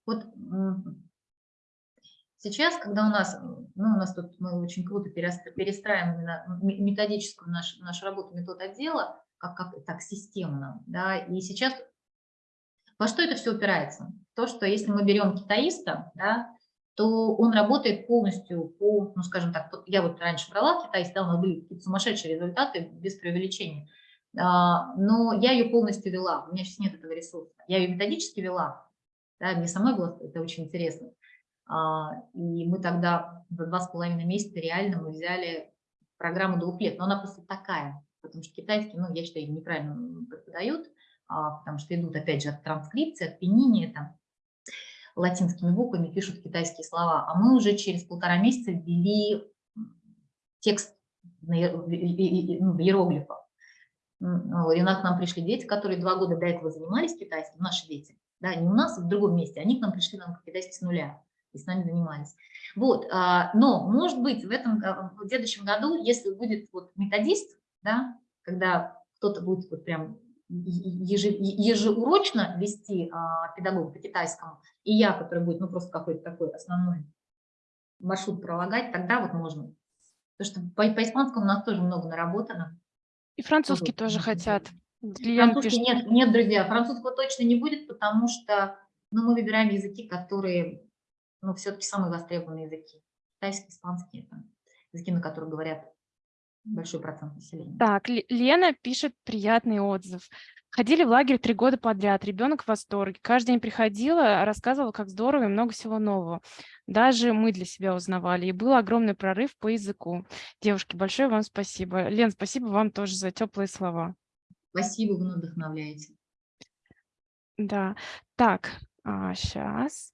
Вот сейчас, когда у нас, ну, у нас тут мы очень круто перест- перестраиваем методическую нашу, нашу работу, метод отдела, как, как так системно, да, и сейчас во что это все упирается? То, что если мы берем китаиста, да, то он работает полностью по, ну, скажем так, я вот раньше брала китайский, да, у нас были какие-то сумасшедшие результаты, без преувеличения, А, но я ее полностью вела, у меня сейчас нет этого ресурса, я ее методически вела, да, мне самой было это очень интересно. А, И мы тогда за два с половиной месяца реально мы взяли программу двух лет, но она просто такая, потому что китайский, ну, я считаю, неправильно преподают, а, потому что идут, опять же, от транскрипции, от пенения, там, латинскими буквами пишут китайские слова, а мы уже через полтора месяца ввели текст на ну, иероглифах. М, ну, к нам пришли дети, которые два года до этого занимались китайским, наши дети, да, не у нас, а в другом месте, они к нам пришли нам китайский с нуля и с нами занимались. Вот, а, но, может быть, в этом, а, в следующем году, если будет вот методист, да, когда кто-то будет вот прям ежеурочно вести а, педагога по китайскому, и я, который будет, ну, просто какой-то такой основной маршрут пролагать, тогда вот можно. Потому что по, по испанскому у нас тоже много наработано. И французский Тоже тоже хотят. Французский пишет, нет, нет, друзья, французского точно не будет, потому что ну, мы выбираем языки, которые, ну, все-таки самые востребованные языки. Китайский, испанский, это языки, на которых говорят большой процент населения. Так, Лена пишет приятный отзыв. Ходили в лагерь три года подряд, ребенок в восторге. Каждый день приходила, рассказывала, как здорово и много всего нового. Даже мы для себя узнавали, и был огромный прорыв по языку. Девушки, большое вам спасибо. Лен, спасибо вам тоже за теплые слова. Спасибо, вы вдохновляете. Да, так, сейчас.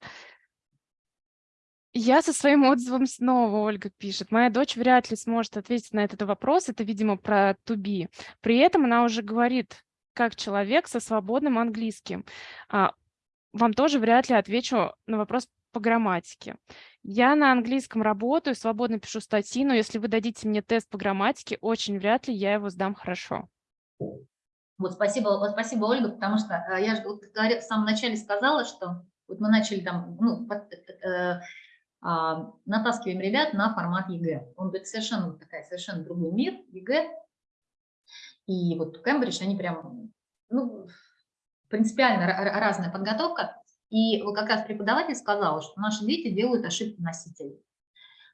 Я со своим отзывом снова, Ольга пишет. Моя дочь вряд ли сможет ответить на этот вопрос. Это, видимо, про be. При этом она уже говорит, как человек со свободным английским. А, вам тоже вряд ли отвечу на вопрос по грамматике. Я на английском работаю, свободно пишу статьи, но если вы дадите мне тест по грамматике, очень вряд ли я его сдам хорошо. Вот спасибо, вот спасибо, Ольга, потому что э, я же вот в самом начале сказала, что вот мы начали там, ну, э, а, натаскиваем ребят на формат ЕГЭ. Он говорит, совершенно такая, совершенно другой мир, ЕГЭ. И вот Кембридж, они прям, ну, принципиально ра- ра- разная подготовка. И вот как раз преподаватель сказал, что наши дети делают ошибки носителей.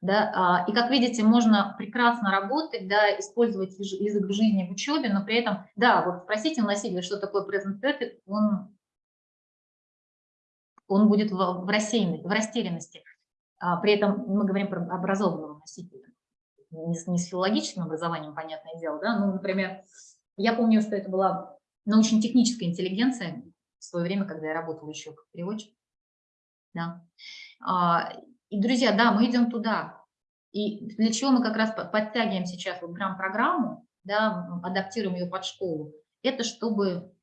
Да, а, и как видите, можно прекрасно работать, да, использовать язы- язык в жизни, в учебе, но при этом, да, вот спросите у носителя, что такое present perfect, он, он будет в, в, рассеянности, в растерянности. А, при этом мы говорим про образованного носителя, не с, не с филологическим образованием, понятное дело, да, ну, например, я помню, что это была научно-техническая интеллигенция в свое время, когда я работала еще как переводчик, да. А, и, друзья, да, мы идем туда. И для чего мы как раз по- подтягиваем сейчас вот грамм-программу, да, адаптируем ее под школу, это чтобы,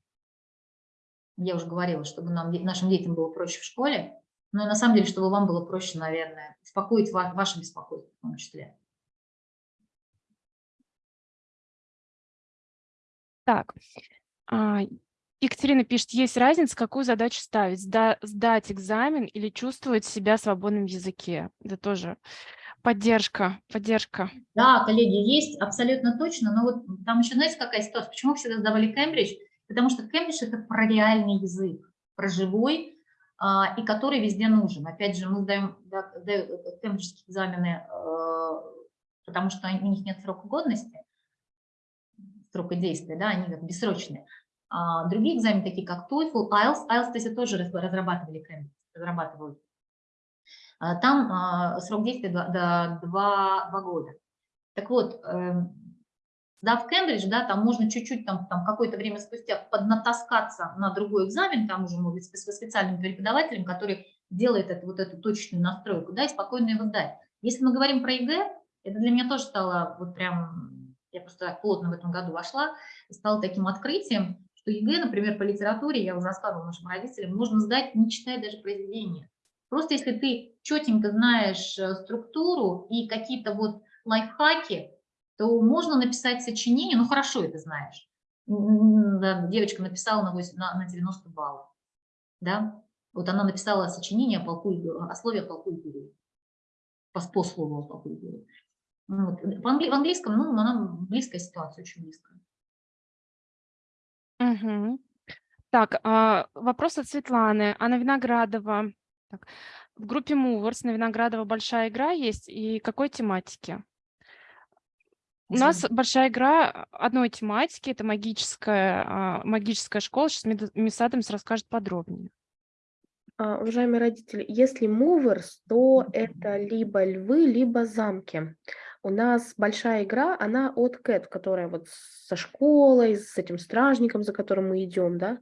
я уже говорила, чтобы нам, нашим детям было проще в школе, но на самом деле, чтобы вам было проще, наверное, успокоить ва- ваше беспокойство в том числе. Так, а, Екатерина пишет, есть разница, какую задачу ставить, сда- сдать экзамен или чувствовать себя свободным в языке. Это тоже поддержка, поддержка. Да, коллеги, есть абсолютно точно, но вот там еще, знаете, какая ситуация? Почему всегда сдавали Кембридж? Потому что Кембридж – это про реальный язык, про живой, и который везде нужен. Опять же, мы сдаем, да, сдаем кембриджские экзамены, э, потому что у них нет срока годности, срока действия, да, они как бессрочные. А другие экзамены, такие как TOEFL, IELTS, IELTS, кстати, тоже раз- разрабатывали разрабатывают. А, Там а, срок действия до, до 2, года. Так вот, эм, сдав Кембридж, да, там можно чуть-чуть, там, там какое-то время спустя поднатаскаться на другой экзамен, там уже, может быть, со специальным преподавателем, который делает это, вот эту точечную настройку, да, и спокойно его сдать. Если мы говорим про ЕГЭ, это для меня тоже стало вот прям, я просто так плотно в этом году вошла, стало таким открытием, что ЕГЭ, например, по литературе, я уже рассказывала нашим родителям, можно сдать, не читая даже произведения. Просто если ты четенько знаешь э, структуру и какие-то вот лайфхаки, то можно написать сочинение, ну хорошо это знаешь. Девочка написала на, 8 на, на 90 баллов, да, вот она написала сочинение о, полку, о слове полку Игореве, по, по слову о полку. Ну Вот. В, англи- в английском, ну, она близкая ситуация, очень близкая. Мгм. Так, а, вопрос от Светланы. Анна Виноградова. Так, в группе Movers на Виноградова большая игра есть и какой тематики? У нас большая игра одной тематики, это магическая, а, магическая школа. Сейчас Мисс Адамс расскажет подробнее. А, Уважаемые родители, если movers, то это либо львы, либо замки. У нас большая игра, она от CAT, которая вот со школой, с этим стражником, за которым мы идем, да.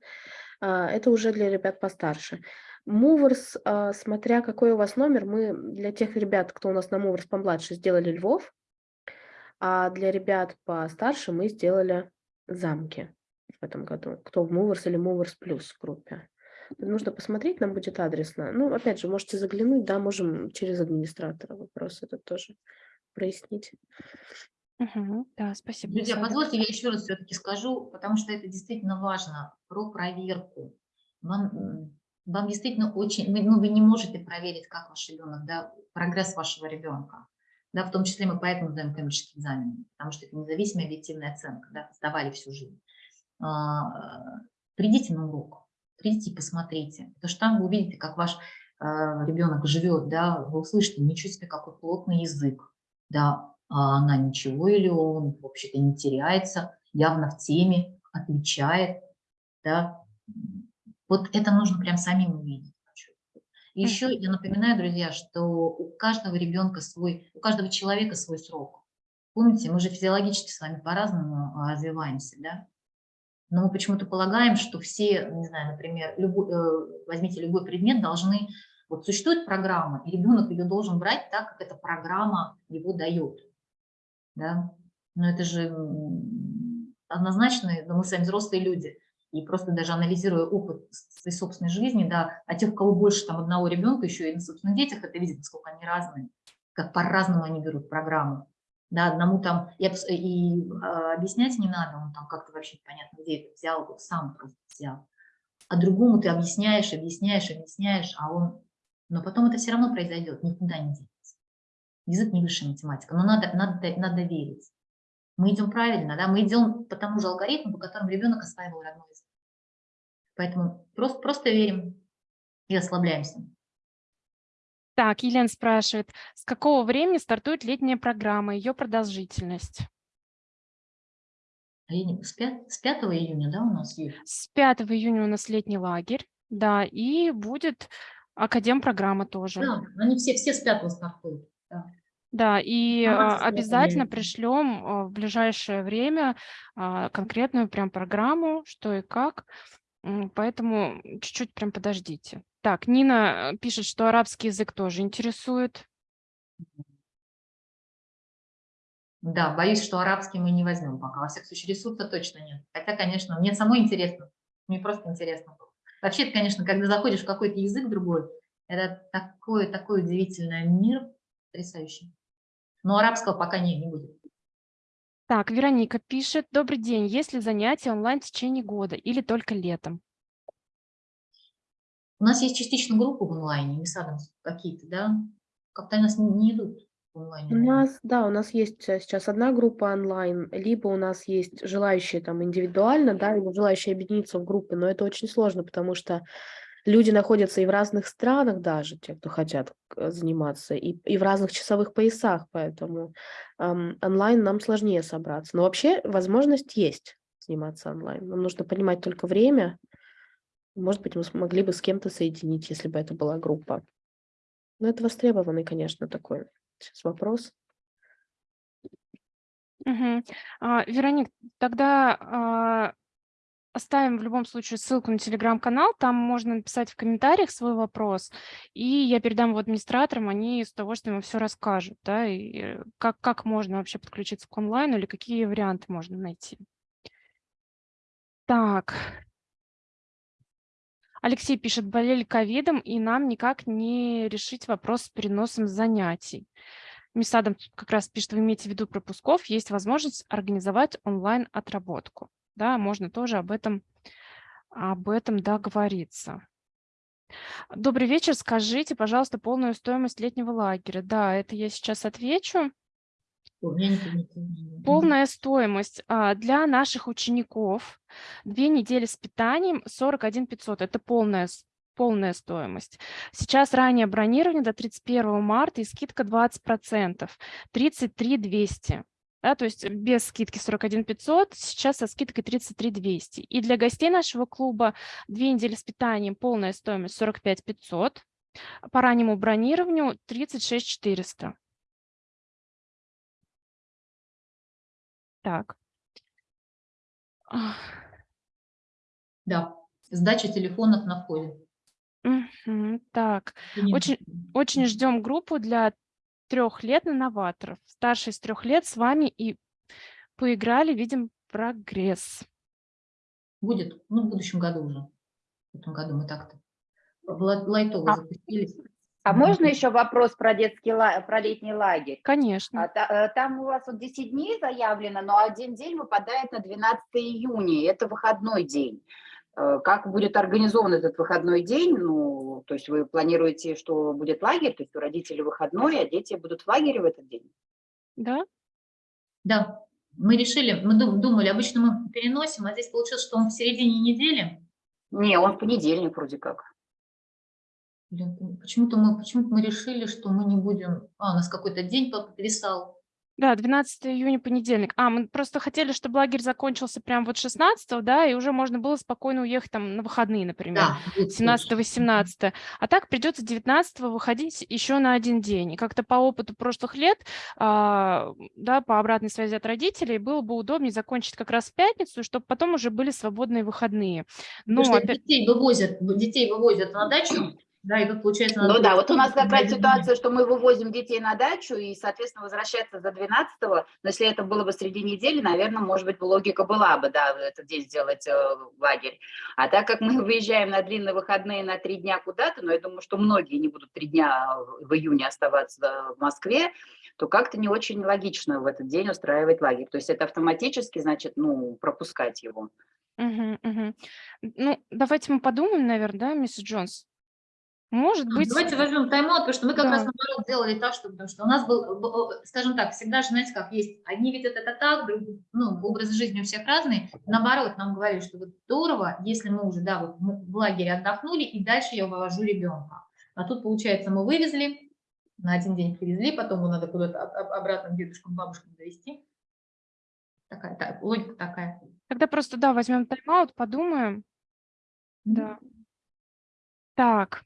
А, Это уже для ребят постарше. А, смотря какой у вас номер, мы для тех ребят, кто у нас на Movers помладше, сделали львов, а для ребят постарше мы сделали замки в этом году. Кто в Movers или Movers Plus в группе. Нужно посмотреть, нам будет адресно. Ну, опять же, можете заглянуть, да, можем через администратора вопрос этот тоже прояснить. Мгм. Да, спасибо. Друзья, позвольте, я еще раз все-таки скажу, потому что это действительно важно, про проверку. Вам, вам действительно очень, ну, вы не можете проверить, как ваш ребенок, да, прогресс вашего ребенка. Да, в том числе мы поэтому сдаем кембриджские экзамены, потому что это независимая объективная оценка, да, сдавали всю жизнь. А, Придите на урок, придите и посмотрите, потому что там вы увидите, как ваш а, ребенок живет, да, вы услышите, ничего себе, какой плотный язык, да, а она ничего или он вообще-то не теряется, явно в теме, отвечает, да. Вот это нужно прям самим увидеть. И еще я напоминаю, друзья, что у каждого ребенка свой, у каждого человека свой срок. Помните, мы же физиологически с вами по-разному а, развиваемся, да? Но мы почему-то полагаем, что все, не знаю, например, любой, э, возьмите любой предмет, должны, вот существует программа, и ребенок ее должен брать так, как эта программа его дает, да? Но это же однозначно, но мы с вами взрослые люди, и просто даже анализируя опыт своей собственной жизни, да, а тех, у кого больше там одного ребенка, еще и на собственных детях, это видит, насколько они разные, как по-разному они берут программу. Да, одному там, и, и, а, объяснять не надо, он там как-то вообще непонятно, где это взял, вот сам просто взял. А другому ты объясняешь, объясняешь, объясняешь, а он... Но потом это все равно произойдет, никуда не денется. Язык не высшая математика, но надо, надо, надо верить. Мы идем правильно, да, мы идем по тому же алгоритму, по которому ребенок осваивал родной язык. Поэтому просто, просто верим и расслабляемся. Так, Елена спрашивает, с какого времени стартует летняя программа, ее продолжительность? А я не- С 5, с 5 июня, да, у нас есть? С 5 июня у нас летний лагерь, да, и будет академ-программа тоже. Да, они все, все с 5 стартуют. Да, и а, 12 обязательно времени. пришлем а, в ближайшее время а, конкретную прям программу, что и как. Поэтому чуть-чуть прям подождите. Так, Нина э, пишет, что арабский язык тоже интересует. Да, боюсь, что арабский мы не возьмем пока. Во всяком случае, ресурса точно нет. Хотя, конечно, мне самой интересно. Мне просто интересно. Вообще, конечно, когда заходишь в какой-то язык другой, это такой, такой удивительный мир, потрясающий. Но арабского пока не, не будет. Так, Вероника пишет. Добрый день. Есть ли занятия онлайн в течение года или только летом? У нас есть частично группы в онлайне, МИСАДом какие-то, да? Как-то они у нас не, не идут в онлайне. У нас, да, у нас есть э, сейчас одна группа онлайн, либо у нас есть желающие там индивидуально, да, либо желающие объединиться в группы, но это очень сложно, потому что люди находятся и в разных странах даже, те, кто хотят э, заниматься, и, и в разных часовых поясах, поэтому ам, онлайн нам сложнее собраться. Но вообще возможность есть заниматься онлайн. Нам нужно понимать только время. Может быть, мы смогли бы с кем-то соединить, если бы это была группа. Но это востребованный, конечно, такой сейчас вопрос. Мгм. А, Вероник, тогда а, оставим в любом случае ссылку на телеграм-канал, там можно написать в комментариях свой вопрос, и я передам его администраторам, они с удовольствием все расскажут, да, и как, как можно вообще подключиться к онлайну или какие варианты можно найти. Так. Алексей пишет, болели ковидом, и нам никак не решить вопрос с переносом занятий. Мисадом как раз пишет, вы имеете в виду пропусков, есть возможность организовать онлайн-отработку. Да, можно тоже об этом, об этом договориться. Добрый вечер, скажите, пожалуйста, полную стоимость летнего лагеря. Да, это я сейчас отвечу. Полная стоимость а, для наших учеников две недели с питанием 41 500. Это полная, полная стоимость. Сейчас раннее бронирование до 31 марта и скидка 20%, 33 200. Да, то есть без скидки 41 500, сейчас со скидкой 33 200. И для гостей нашего клуба две недели с питанием полная стоимость 45 500, по раннему бронированию 36 400. Так. Да, сдача телефонов на входе. мгм, Так, очень, очень ждем группу для трех лет на новаторов. Старший из трех лет с вами и поиграли, видим прогресс. Будет, ну, в будущем году уже. В этом году мы так-то лайтово А- запустились. А можно еще вопрос про детский про летний лагерь? Конечно. А э, Там у вас вот 10 дней заявлено, но один день выпадает на 12 июня, это выходной день. Э, Как будет организован этот выходной день? Ну, то есть вы планируете, что будет лагерь, то есть у родителей выходной, а дети будут в лагере в этот день? Да? Да, мы решили, мы дум- думали, обычно мы переносим, а здесь получилось, что он в середине недели. Не, он в понедельник вроде как. Почему-то мы, почему мы решили, что мы не будем... А, у нас какой-то день подвисал. Да, 12 июня, понедельник. А, мы просто хотели, чтобы лагерь закончился прям вот 16 да, и уже можно было спокойно уехать там на выходные, например. Да, вот 17-18. А так придется 19 выходить еще на один день. И как-то по опыту прошлых лет, а, да, по обратной связи от родителей, было бы удобнее закончить как раз в пятницу, чтобы потом уже были свободные выходные. Что опять- детей вывозят, детей вывозят на дачу, да, и тут получается... надо Ну да, вот у нас такая ситуация, что мы вывозим детей на дачу и, соответственно, возвращаться за 12 но если это было бы среди недели, наверное, может быть, логика была бы, да, в этот день сделать э, лагерь. А так как мы выезжаем на длинные выходные на три дня куда-то, но я думаю, что многие не будут три дня в июне оставаться в Москве, то как-то не очень логично в этот день устраивать лагерь. То есть это автоматически, значит, ну, пропускать его. Мгм, мгм. Ну, давайте мы подумаем, наверное, да, мисс Джонс? Может быть, Давайте возьмем тайм-аут, потому что мы как Да. раз наоборот сделали так, что, потому что у нас был, скажем так, всегда же, знаете, как есть, одни видят это так, другие, ну, образ жизни у всех разный, наоборот, нам говорили, что вот здорово, если мы уже, да, вот мы в лагере отдохнули, и дальше я вывожу ребенка. А тут, получается, мы вывезли, на один день привезли, потом его надо куда-то об- об- обратно дедушкам, бабушкам довести. Такая, так, логика такая. тогда просто, да, возьмем тайм-аут, подумаем. Да. Так.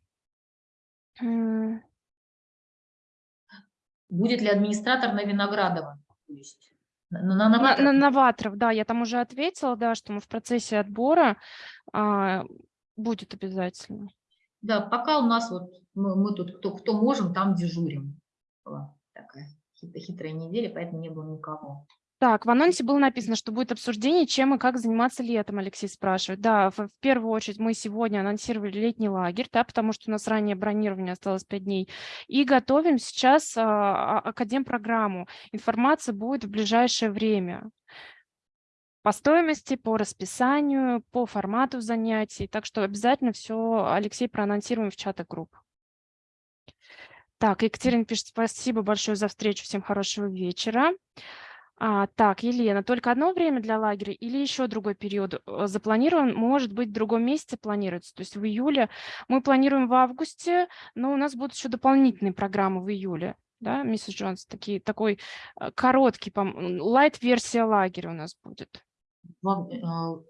Будет ли администратор на Виноградова? То есть на, на, на На, новаторов? на новаторов, да, я там уже ответила, да, что мы в процессе отбора а, будет обязательно. Да, пока у нас вот мы, мы тут кто, кто можем, там дежурим. Была такая хит- хитрая неделя, поэтому не было никого. Так, в анонсе было написано, что будет обсуждение, чем и как заниматься летом, Алексей спрашивает. Да, в, первую очередь мы сегодня анонсировали летний лагерь, да, потому что у нас ранее бронирование осталось 5 дней, и готовим сейчас а, а, академ-программу. Информация будет в ближайшее время по стоимости, по расписанию, по формату занятий. Так что обязательно все, Алексей, проанонсируем в чатах групп. Так, Екатерина пишет, спасибо большое за встречу, всем хорошего вечера. А, так, Елена, только одно время для лагеря или еще другой период э, запланирован? Может быть, в другом месяце планируется? То есть в июле мы планируем в августе, но у нас будут еще дополнительные программы в июле. Да, миссис Джонс, такие, такой э, короткий, лайт-версия лагеря у нас будет. Э,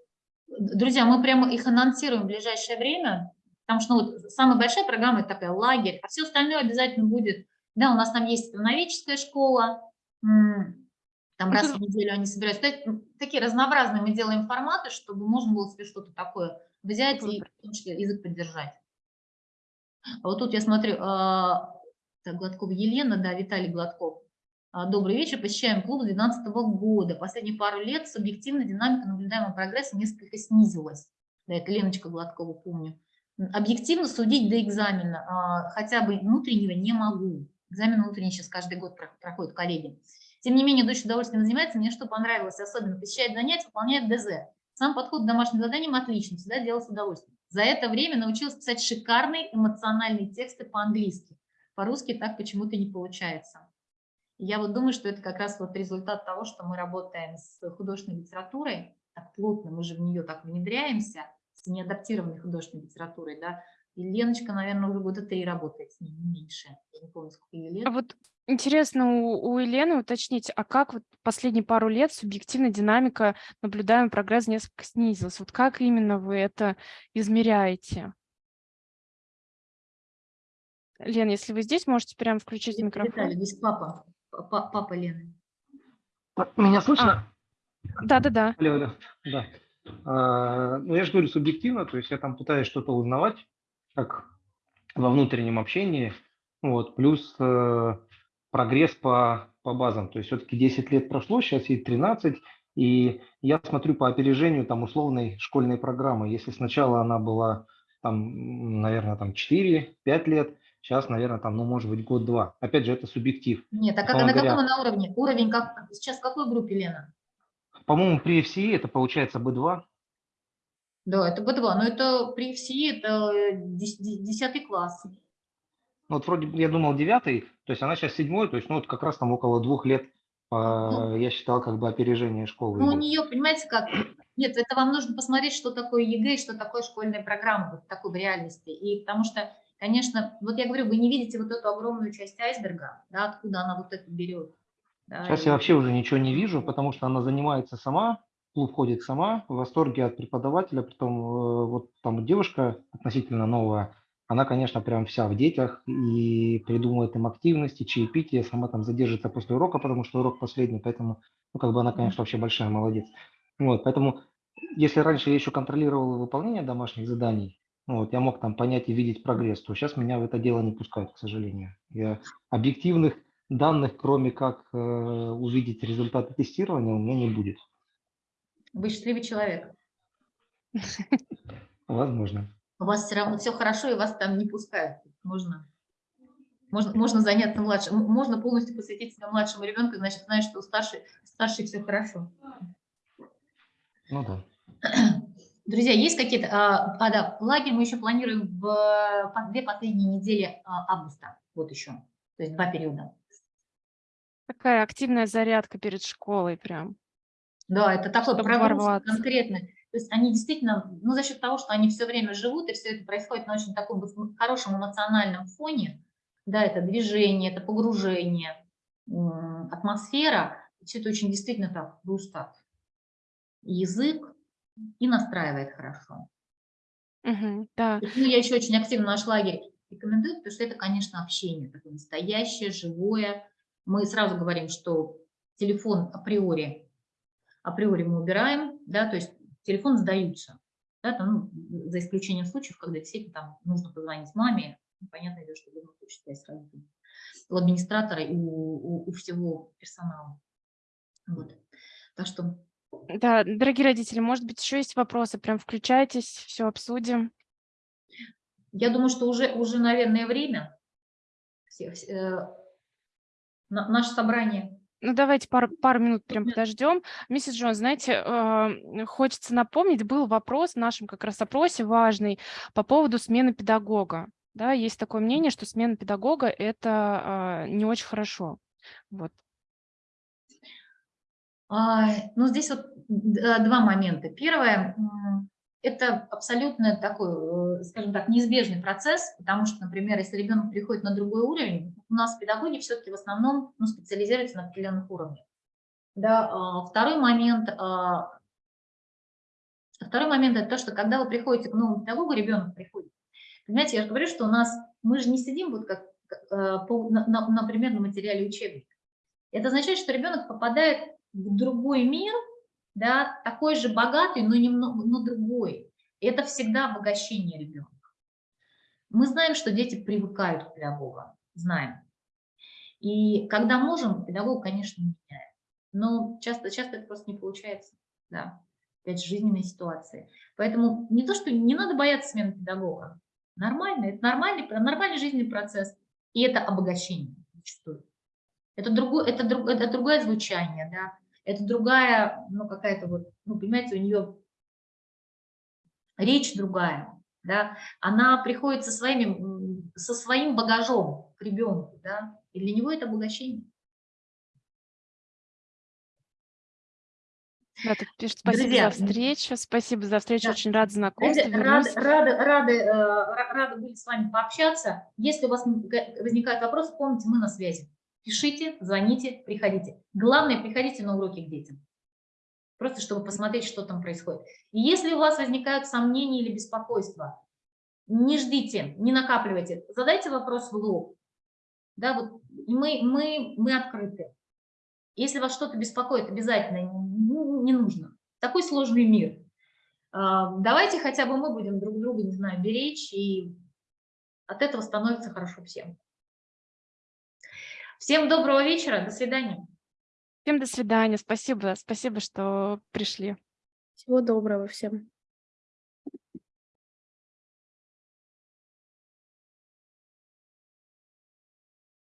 Друзья, мы прямо их анонсируем в ближайшее время, потому что ну, вот самая большая программа – это такая лагерь, а все остальное обязательно будет. Да, у нас там есть новическая школа, там Ну, раз в неделю они собираются. Такие разнообразные мы делаем форматы, чтобы можно было себе что-то такое взять и в том числе язык поддержать. А вот тут я смотрю, а, так, Гладкова Елена, да, Виталий Гладков. А, Добрый вечер, посещаем клуб с 2012 года. Последние пару лет субъективно динамика наблюдаемого прогресса несколько снизилась. Да, это Леночка Гладкова, помню. Объективно судить до экзамена, а, хотя бы внутреннего, не могу. Экзамен внутренний сейчас каждый год про- проходят коллеги. Тем не менее, дочь с удовольствием занимается. Мне что понравилось, особенно посещает занятия, выполняет ДЗ. Сам подход к домашним заданиям отличный, всегда делал с удовольствием. За это время научилась писать шикарные эмоциональные тексты по-английски. По-русски так почему-то не получается. Я вот думаю, что это как раз вот результат того, что мы работаем с художественной литературой так плотно, мы же в нее так внедряемся, с неадаптированной художественной литературой, да. И Леночка, наверное, уже года три работает с ней, не меньше. Я не помню, сколько ей лет. А вот интересно у, у Елены уточнить, а как вот последние пару лет субъективная динамика, наблюдаемый прогресс несколько снизилась? Вот как именно вы это измеряете? Лен, если вы здесь, можете прямо включить микрофон. Виталий, здесь папа, папа, папа Лены. Меня слышно? Да-да-да. Алло, алло. Да. А, ну, я же говорю субъективно, то есть я там пытаюсь что-то узнавать, как во внутреннем общении, вот, плюс э, прогресс по, по базам. То есть все-таки 10 лет прошло, сейчас ей 13, и я смотрю по опережению там условной школьной программы. Если сначала она была там, наверное, там 4-5 лет, сейчас, наверное, там, ну, может быть, год-два. Опять же, это субъектив. Нет, а как, на каком говоря. она уровне? Уровень как, сейчас в какой группе, Лена? По-моему, при FCE это получается B2, Да, это B2, но это при ФСИ это э, дес- де- 10 класс. Ну, вот вроде бы я думал девятый, то есть она сейчас седьмой, то есть ну вот как раз там около двух лет, по- я считал как бы опережение школы. Ну, у нее, понимаете, как... Нет, это вам нужно посмотреть, что такое ЕГЭ, что такое школьная программа, вот такой в реальности. И потому что, конечно, вот я говорю, вы не видите вот эту огромную часть айсберга, да, откуда она вот это берет. да, Сейчас и- я вообще уже ничего не вижу, потому что она занимается сама, клуб ходит сама, в восторге от преподавателя, притом э, вот там девушка относительно новая, она, конечно, прям вся в детях и придумывает им активности, чаепитие, сама там задержится после урока, потому что урок последний, поэтому, ну, как бы она, конечно, вообще большая молодец. Вот, поэтому, если раньше я еще контролировал выполнение домашних заданий, ну, вот, я мог там понять и видеть прогресс, то сейчас меня в это дело не пускают, к сожалению. Я объективных данных, кроме как э, увидеть результаты тестирования, у меня не будет. Вы счастливый человек. Возможно. У вас все равно все хорошо, и вас там не пускают. Можно, можно, можно заняться младшим. Можно полностью посвятить себя младшему ребенку, значит, знаешь, что у старшей, старшей все хорошо. Ну да. Друзья, есть какие-то... А, а, да, лагерь мы еще планируем в по- две последние недели а, августа. Вот еще. То есть два периода. Такая активная зарядка перед школой прям. Да, это такой прогруз ворваться. конкретный. То есть они действительно, ну, за счет того, что они все время живут, и все это происходит на очень таком хорошем эмоциональном фоне, да, это движение, это погружение, атмосфера, все это очень действительно так густо. Язык и настраивает хорошо. Мгм, да. Ну, я еще очень активно наш лагерь рекомендую, потому что это, конечно, общение такое настоящее, живое. Мы сразу говорим, что телефон априори, априори мы убираем, да, то есть телефон сдаются, да, там, ну, за исключением случаев, когда действительно там нужно позвонить маме, ну, понятное дело, что нужно получить связь с родителями. у администратора и у, у- у всего персонала. Вот. Так что Да, дорогие родители, может быть, еще есть вопросы? Прям включайтесь, все обсудим. я думаю, что уже, уже наверное, время. Все- все, э, на- наше собрание. Ну, давайте пару, пару минут прям подождем. Миссис Джон, знаете, э, хочется напомнить, был вопрос в нашем как раз опросе важный по поводу смены педагога. Да, есть такое мнение, что смена педагога – это э, не очень хорошо. Вот. А, Ну, здесь вот д- два момента. Первое, это абсолютно такой, э, скажем так, неизбежный процесс, потому что, например, если ребенок переходит на другой уровень, у нас педагоги все-таки в основном ну, специализируются на определенных уровнях. Да, а, второй момент, а, второй момент это то, что когда вы приходите к новому педагогу, ребенок приходит. Понимаете, я же говорю, что у нас, мы же не сидим вот как, э, по- на- на- например, на материале учебника. Это означает, что ребенок попадает в другой мир, да, такой же богатый, но, немного, но другой. И это всегда обогащение ребенка. Мы знаем, что дети привыкают к педагогам, знаем. И когда можем, педагог, конечно, меняет. Но часто, часто это просто не получается. Да. Опять жизненные ситуации. Поэтому не то, что не надо бояться смены педагога. Нормально, это нормальный, нормальный жизненный процесс. И это обогащение. Это, другое, это, друг, это другое звучание, да, это другая, ну, какая-то вот, ну, понимаете, у нее речь другая, да, она приходит со, своими, со своим багажом к ребенку, да, и для него это обогащение. Да, тут пишет, спасибо Друзья, за встречу, спасибо за встречу, да. очень рад знакомству. Вернусь. рады, рады, э, ра- рады были с вами пообщаться. Если у вас возникают вопросы, помните, мы на связи. Пишите, звоните, приходите. Главное, приходите на уроки к детям. Просто чтобы посмотреть, что там происходит. И если у вас возникают сомнения или беспокойства, не ждите, не накапливайте. Задайте вопрос в лоб. Да, вот мы, мы, мы открыты. Если вас что-то беспокоит, обязательно не, не нужно. Такой сложный мир. А, Давайте хотя бы мы будем друг друга, не знаю, беречь, и от этого становится хорошо всем. Всем доброго вечера, до свидания. Всем до свидания, спасибо, спасибо, что пришли. Всего доброго всем.